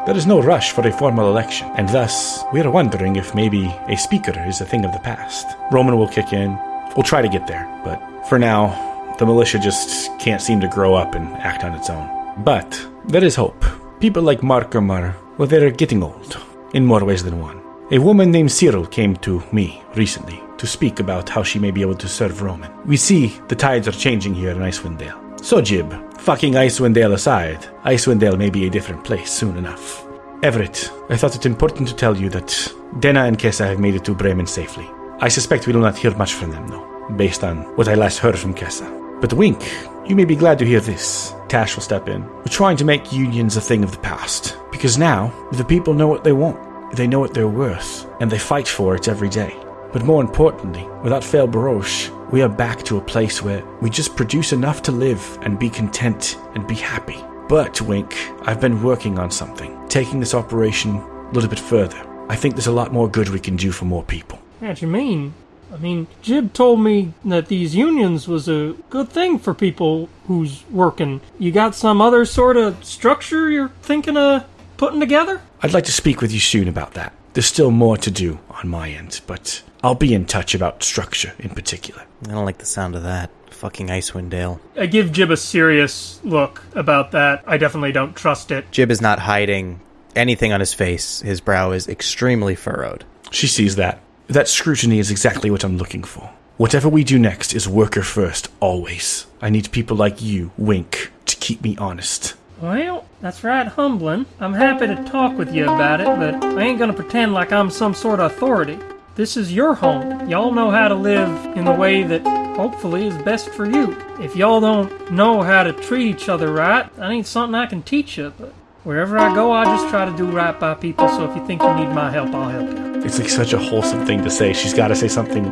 there is no rush for a formal election, and thus, we are wondering if maybe a speaker is a thing of the past. Roman will kick in. We'll try to get there, but for now, The militia just can't seem to grow up and act on its own. But there is hope. People like Markham are, well, they're getting old, in more ways than one. A woman named Cyril came to me recently to speak about how she may be able to serve Roman. We see the tides are changing here in Icewind Dale. So, Jib, fucking Icewind Dale aside, Icewind Dale may be a different place soon enough. Everett, I thought it important to tell you that Denna and Kessa have made it to Bremen safely. I suspect we will not hear much from them, though, based on what I last heard from Kessa. But Wink, you may be glad to hear this. Tash will step in. We're trying to make unions a thing of the past, because now the people know what they want, they know what they're worth, and they fight for it every day. But more importantly, without Fail Barash, we are back to a place where we just produce enough to live and be content and be happy. But, Wink, I've been working on something, taking this operation a little bit further. I think there's a lot more good we can do for more people. What you mean? I mean, Jib told me that these unions was a good thing for people who's working. You got some other sort of structure you're thinking of putting together? I'd like to speak with you soon about that. There's still more to do on my end, but I'll be in touch about structure in particular. I don't like the sound of that. Fucking Icewind Dale. I give Jib a serious look about that. I definitely don't trust it. Jib is not hiding anything on his face. His brow is extremely furrowed. She sees that. That scrutiny is exactly what I'm looking for. Whatever we do next is worker first, always. I need people like you, Wink, to keep me honest. Well, that's right, humbling. I'm happy to talk with you about it, but I ain't gonna pretend like I'm some sort of authority. This is your home. Y'all know how to live in the way that hopefully is best for you. If y'all don't know how to treat each other right, that ain't something I can teach you, but wherever I go, I just try to do right by people, so if you think you need my help, I'll help you. It's like such a wholesome thing to say. She's got to say something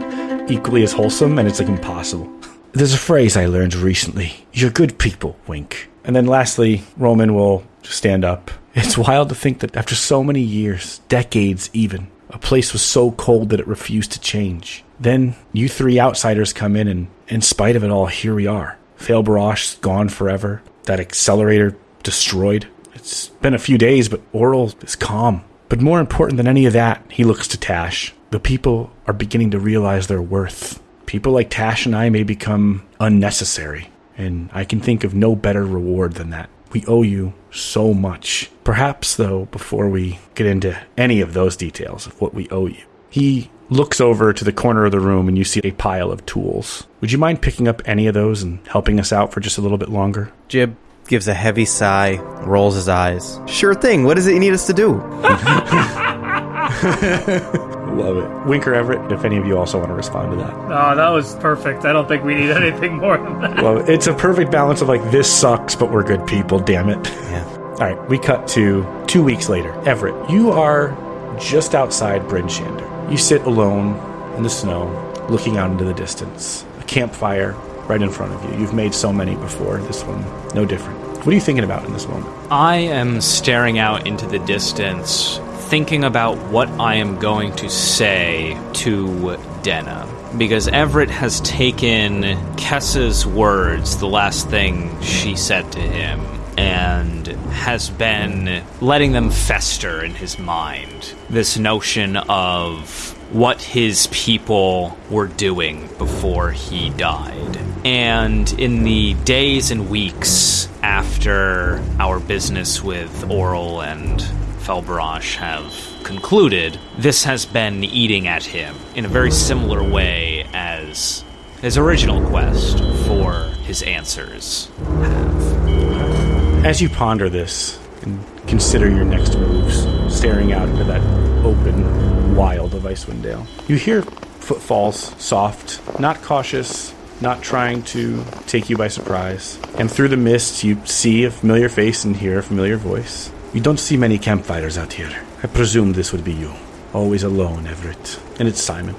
equally as wholesome, and it's like impossible. There's a phrase I learned recently You're good people, wink. And then lastly, Roman will stand up. It's wild to think that after so many years, decades even, a place was so cold that it refused to change. Then you three outsiders come in, and in spite of it all, here we are. Fail Barash's gone forever. That accelerator destroyed. It's been a few days, but Auril is calm. But more important than any of that, he looks to Tash. The people are beginning to realize their worth. People like Tash and I may become unnecessary, and I can think of no better reward than that. We owe you so much. Perhaps, though, before we get into any of those details of what we owe you, he looks over to the corner of the room and you see a pile of tools. Would you mind picking up any of those and helping us out for just a little bit longer? Jib gives a heavy sigh, rolls his eyes. Sure thing. What is it you need us to do? Love it. Winker Everett, if any of you also want to respond to that. Oh, that was perfect. I don't think we need anything more than that. Well, it's a perfect balance of like, this sucks, but we're good people, damn it. Yeah. All right, we cut to two weeks later. Everett, you are just outside Bryn Shander. You sit alone in the snow, looking out into the distance. A campfire right in front of you. You've made so many before, this one, no different. What are you thinking about in this moment? I am staring out into the distance, thinking about what I am going to say to Denna. Because Everett has taken Kessa's words, the last thing she said to him, and has been letting them fester in his mind. This notion of what his people were doing before he died. And in the days and weeks after our business with Auril and Fail Barash have concluded, this has been eating at him in a very similar way as his original quest for his answers have. As you ponder this and consider your next moves, staring out into that open wild of Icewind Dale, you hear footfalls, soft, not cautious, not trying to take you by surprise. And through the mist, you see a familiar face and hear a familiar voice. You don't see many campfires out here. I presume this would be you. Always alone, Everett. And it's Simon.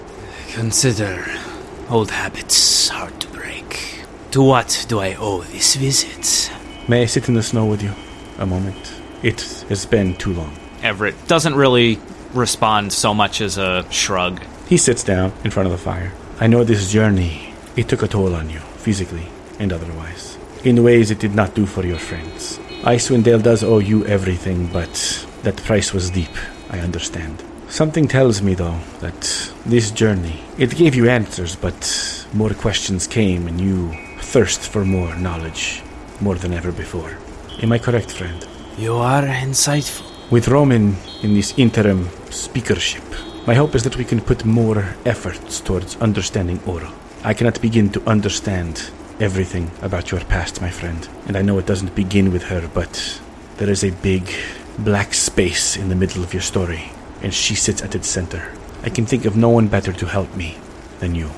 Consider old habits hard to break. To what do I owe this visit? May I sit in the snow with you a moment? It has been too long. Everett doesn't really respond so much as a shrug. He sits down in front of the fire. I know this journey, it took a toll on you, physically and otherwise, in ways it did not do for your friends. Icewind Dale does owe you everything, but that price was deep, I understand. Something tells me, though, that this journey, it gave you answers, but more questions came, and you thirst for more knowledge, more than ever before. Am I correct, friend? You are insightful. With Roman in this interim speakership, my hope is that we can put more efforts towards understanding Auril. I cannot begin to understand everything about your past, my friend, and I know it doesn't begin with her, but there is a big black space in the middle of your story, and she sits at its center. I can think of no one better to help me than you.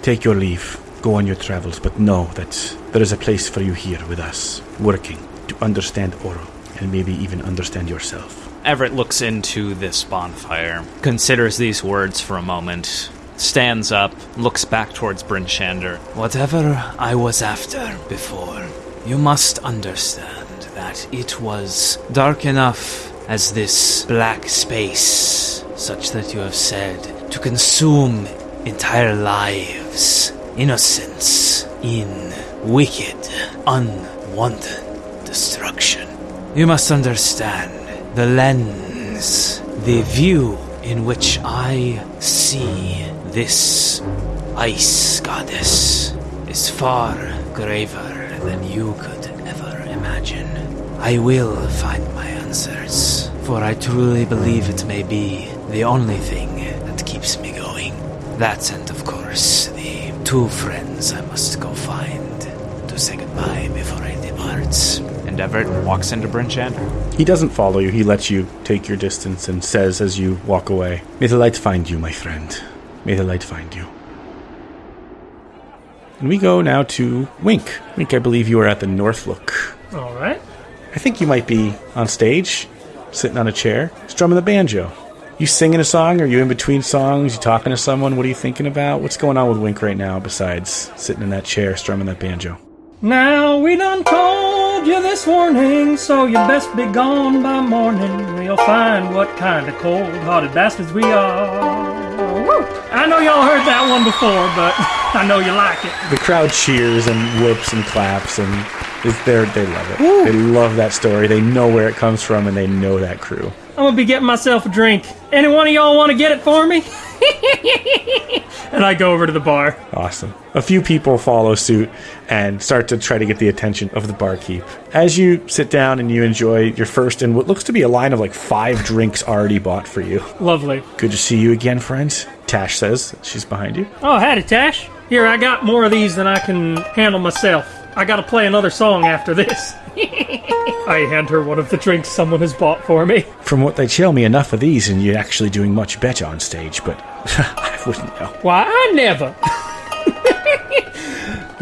Take your leave, go on your travels, but know that there is a place for you here with us, working to understand Auril, and maybe even understand yourself. Everett looks into this bonfire, considers these words for a moment, stands up, looks back towards Bryn Shander. Whatever I was after before, you must understand that it was dark enough as this black space, such that you have said, to consume entire lives, innocence, in wicked, unwanted destruction. You must understand the lens, the view in which I see this ice goddess is far graver than you could ever imagine. I will find my answers, for I truly believe it may be the only thing that keeps me going. That and, of course, the two friends I must go find to say goodbye before I depart. And Everett walks into Bryn Shander. He doesn't follow you, he lets you take your distance and says as you walk away, May the light find you, my friend. May the light find you. And we go now to Wink. Wink, I believe you are at the North Look. All right. I think you might be on stage, sitting on a chair, strumming the banjo. You singing a song? Are you in between songs? You talking to someone? What are you thinking about? What's going on with Wink right now besides sitting in that chair, strumming that banjo? Now we done told you this warning, so you best be gone by morning. We'll find what kind of cold-hearted bastards we are. Woo! I know y'all heard that one before, but I know you like it. The crowd cheers and whoops and claps, and they love it. They love that story. They know where it comes from, and they know that crew. I'm gonna be getting myself a drink. Any one of y'all want to get it for me? and I go over to the bar. Awesome. A few people follow suit and start to try to get the attention of the barkeep. As you sit down and you enjoy your first and what looks to be a line of like five drinks already bought for you. Lovely. Good to see you again, friends. Tash says she's behind you. Oh, howdy, Tash. Here, I got more of these than I can handle myself. I gotta play another song after this. I hand her one of the drinks someone has bought for me. From what they tell me, enough of these and you're actually doing much better on stage, but I wouldn't know. Why, I never.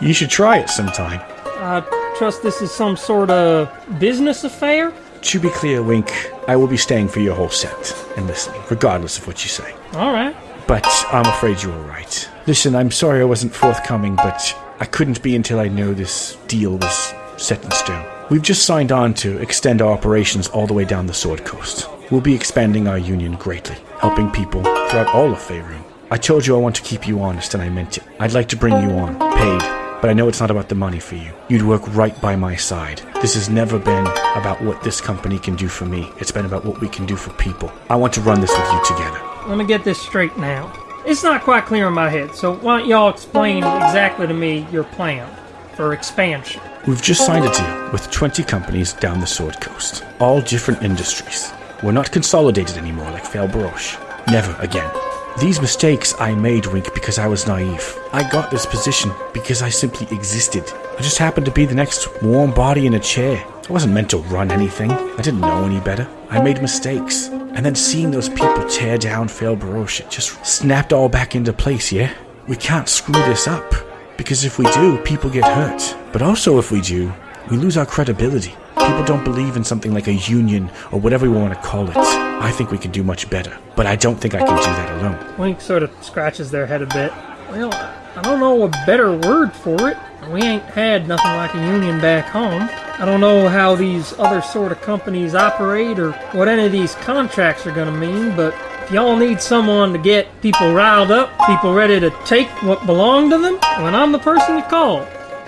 You should try it sometime. I trust this is some sort of business affair? To be clear, Wink, I will be staying for your whole set and listening, regardless of what you say. Alright. But I'm afraid you were right. Listen, I'm sorry I wasn't forthcoming, but I couldn't be until I know this deal was set in stone. We've just signed on to extend our operations all the way down the Sword Coast. We'll be expanding our union greatly, helping people throughout all of Faerun. I told you I want to keep you honest, and I meant it. I'd like to bring you on, paid, but I know it's not about the money for you. You'd work right by my side. This has never been about what this company can do for me. It's been about what we can do for people. I want to run this with you together. Let me get this straight now. It's not quite clear in my head, so why don't y'all explain exactly to me your plan for expansion? We've just signed a deal with 20 companies down the Sword Coast, all different industries. We're not consolidated anymore like Fail Barash. Never again. These mistakes I made, Wink, because I was naive. I got this position because I simply existed. I just happened to be the next warm body in a chair. I wasn't meant to run anything. I didn't know any better. I made mistakes. And then seeing those people tear down Fail Barash, it just snapped all back into place, yeah? We can't screw this up. Because if we do, people get hurt. But also, if we do, we lose our credibility. People don't believe in something like a union or whatever we want to call it. I think we can do much better, but I don't think I can do that alone. Wink sort of scratches their head a bit. Well, I don't know a better word for it. We ain't had nothing like a union back home. I don't know how these other sort of companies operate or what any of these contracts are gonna mean, but if y'all need someone to get people riled up, people ready to take what belong to them, then I'm the person to call.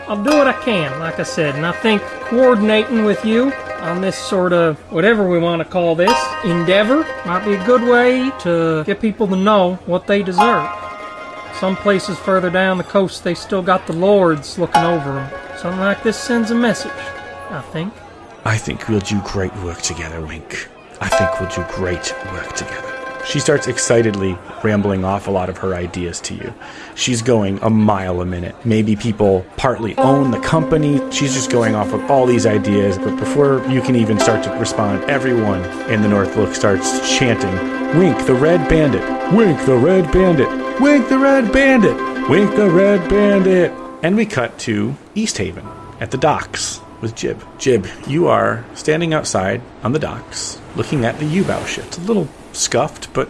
I'll do what I can, like I said, and I think coordinating with you on this sort of whatever we want to call this endeavor might be a good way to get people to know what they deserve. Some places further down the coast, they still got the lords looking over them. Something like this sends a message, I think. I think we'll do great work together, Wink. I think we'll do great work together. She starts excitedly rambling off a lot of her ideas to you. She's going a mile a minute. Maybe people partly own the company. She's just going off with all these ideas. But before you can even start to respond, everyone in the North Look starts chanting, Wink the Red Bandit! Wink the Red Bandit! Wink the Red Bandit! Wink the Red Bandit! And we cut to Easthaven at the docks with Jib. Jib, you are standing outside on the docks looking at the U-bow ship. It's a little scuffed, but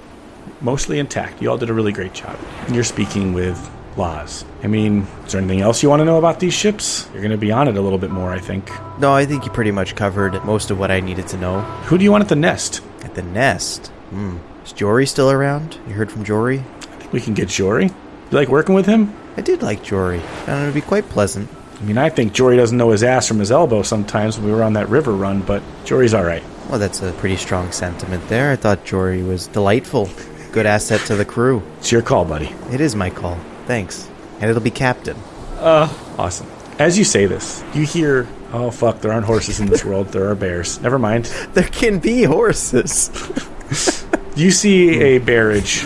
mostly intact. You all did a really great job. You're speaking with Laws. I mean, is there anything else you want to know about these ships? You're going to be on it a little bit more, I think. No, I think you pretty much covered most of what I needed to know. Who do you want at the nest? At the nest. Hmm. Is Jory still around? You heard from Jory? I think we can get Jory. You like working with him? I did like Jory. Found him to be quite pleasant. I mean, I think Jory doesn't know his ass from his elbow sometimes when we were on that river run, but Jory's all right. Well, that's a pretty strong sentiment there. I thought Jory was delightful. Good asset to the crew. It's your call, buddy. It is my call. Thanks. And it'll be Captain. Uh, Awesome. As you say this, you hear, oh fuck, there aren't horses in this world, there are bears. Never mind. There can be horses. You see a barrage,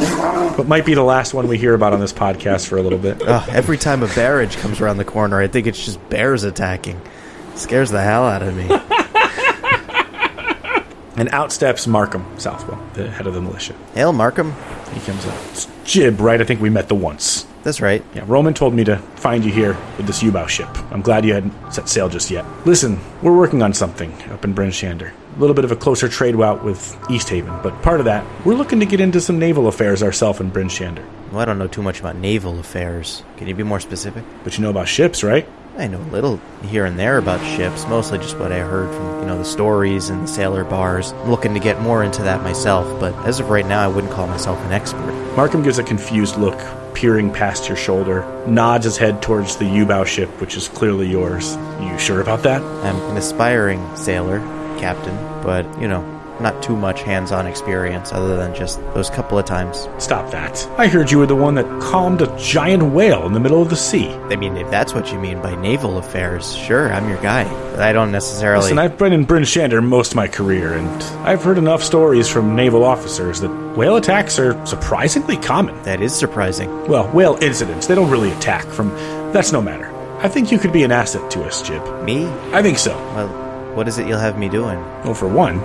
what might be the last one we hear about on this podcast for a little bit. Every time a barrage comes around the corner, I think it's just bears attacking. Scares the hell out of me. And out steps Markham Southwell, the head of the militia. Hail, Markham. He comes up. It's Jib, right? I think we met the once. That's right. Yeah, Roman told me to find you here with this U-bow ship. I'm glad you hadn't set sail just yet. Listen, we're working on something up in Bryn Shander. A little bit of a closer trade route with Easthaven, but part of that, we're looking to get into some naval affairs ourselves in Bryn Shander. Well, I don't know too much about naval affairs. Can you be more specific? But you know about ships, right? I know a little here and there about ships, mostly just what I heard from, you know, the stories and the sailor bars. I'm looking to get more into that myself, but as of right now, I wouldn't call myself an expert. Markham gives a confused look, peering past your shoulder, nods his head towards the U-bow ship, which is clearly yours. You sure about that? I'm an aspiring sailor, captain, but, you know, not too much hands on experience other than just those couple of times. Stop that. I heard you were the one that calmed a giant whale in the middle of the sea. I mean, if that's what you mean by naval affairs, sure, I'm your guy. But I don't necessarily. Listen, I've been in Bryn Shander most of my career, and I've heard enough stories from naval officers that whale attacks are surprisingly common. that is surprising. Well, whale incidents, they don't really attack from. That's no matter. I think you could be an asset to us, Jib. Me? I think so. Well, what is it you'll have me doing? Well, for one,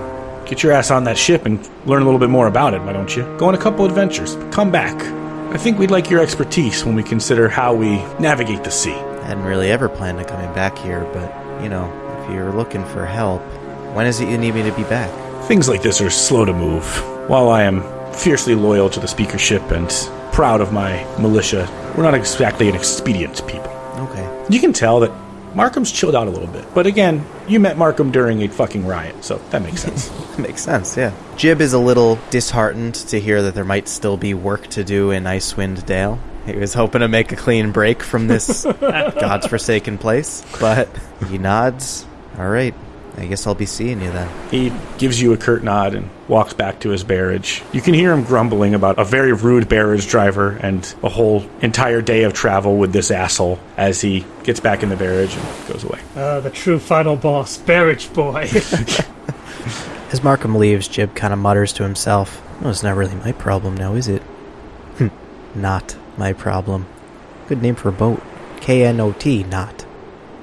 get your ass on that ship and learn a little bit more about it, why don't you? Go on a couple adventures. Come back. I think we'd like your expertise when we consider how we navigate the sea. I hadn't really ever planned on coming back here, but, you know, if you're looking for help, when is it you need me to be back? Things like this are slow to move. While I am fiercely loyal to the speakership and proud of my militia, we're not exactly an expedient people. Okay. You can tell that Markham's chilled out a little bit. But again, you met Markham during a fucking riot, so that makes sense. Makes sense, yeah. Jib is a little disheartened to hear that there might still be work to do in Icewind Dale. He was hoping to make a clean break from this god's forsaken place, but he nods. All right, I guess I'll be seeing you then. he gives you a curt nod and walks back to his barrage. You can hear him grumbling about a very rude barrage driver and a whole entire day of travel with this asshole as he gets back in the barrage and goes away. Uh, the true final boss, Barrage Boy. As Markham leaves, Jib kind of mutters to himself, "No, it's not really my problem now, is it?" Hm, not my problem. Good name for a boat. K N O T, not.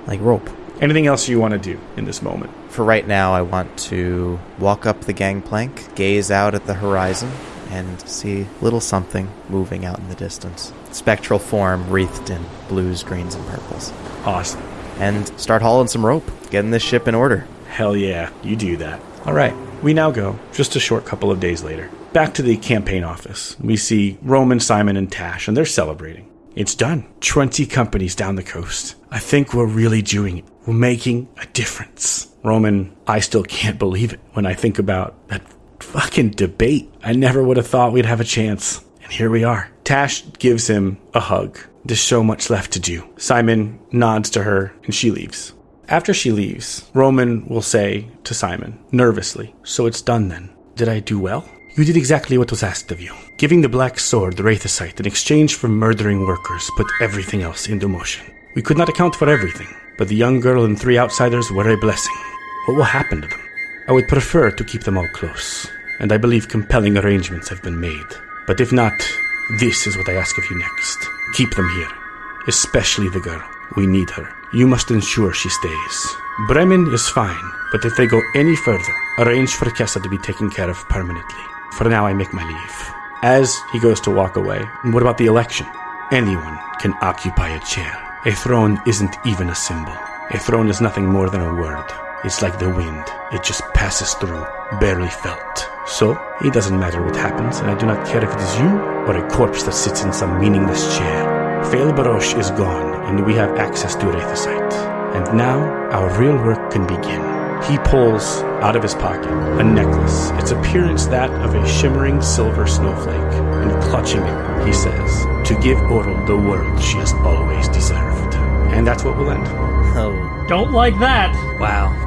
Like rope. Anything else you want to do in this moment? For right now, I want to walk up the gangplank, gaze out at the horizon, and see little something moving out in the distance. Spectral form wreathed in blues, greens, and purples. Awesome. And start hauling some rope, getting this ship in order. Hell yeah, you do that. All right, we now go, just a short couple of days later, back to the campaign office. We see Roman, Simon, and Tash, and they're celebrating. It's done. 20 companies down the coast. I think we're really doing it. We're making a difference. Roman, I still can't believe it when I think about that fucking debate. I never would have thought we'd have a chance. And here we are. Tash gives him a hug. There's so much left to do. Simon nods to her and she leaves. After she leaves, Roman will say to Simon, nervously, So it's done then. Did I do well? You did exactly what was asked of you. Giving the Black Sword the Wraithosite in exchange for murdering workers put everything else into motion. We could not account for everything, but the young girl and three outsiders were a blessing. What will happen to them? I would prefer to keep them all close, and I believe compelling arrangements have been made. But if not, this is what I ask of you next. Keep them here, especially the girl. We need her. You must ensure she stays. Bremen is fine, but if they go any further, arrange for Kessa to be taken care of permanently. For now, I make my leave. As he goes to walk away, what about the election? Anyone can occupy a chair. A throne isn't even a symbol. A throne is nothing more than a word. It's like the wind. It just passes through, barely felt. So, it doesn't matter what happens, and I do not care if it is you or a corpse that sits in some meaningless chair. Fail Barash is gone, and we have access to Wraithosite. And now, our real work can begin. He pulls out of his pocket a necklace, its appearance that of a shimmering silver snowflake, and clutching it, he says, To give Auril the world she has always deserved. And that's what will end. Oh, Don't like that. Wow.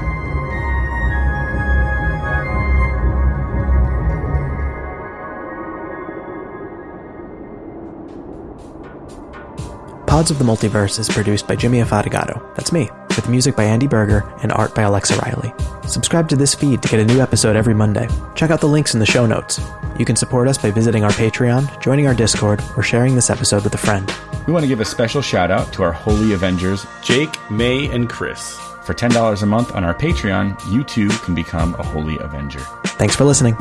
Pods of the Multiverse is produced by Jimmy Afatigato. That's me, with music by Andy Berger and art by Alexa Riley. Subscribe to this feed to get a new episode every Monday. Check out the links in the show notes. You can support us by visiting our Patreon, joining our Discord, or sharing this episode with a friend. We want to give a special shout out to our Holy Avengers, Jake, May, and Chris. For $10 a month on our Patreon, you too can become a Holy Avenger. Thanks for listening.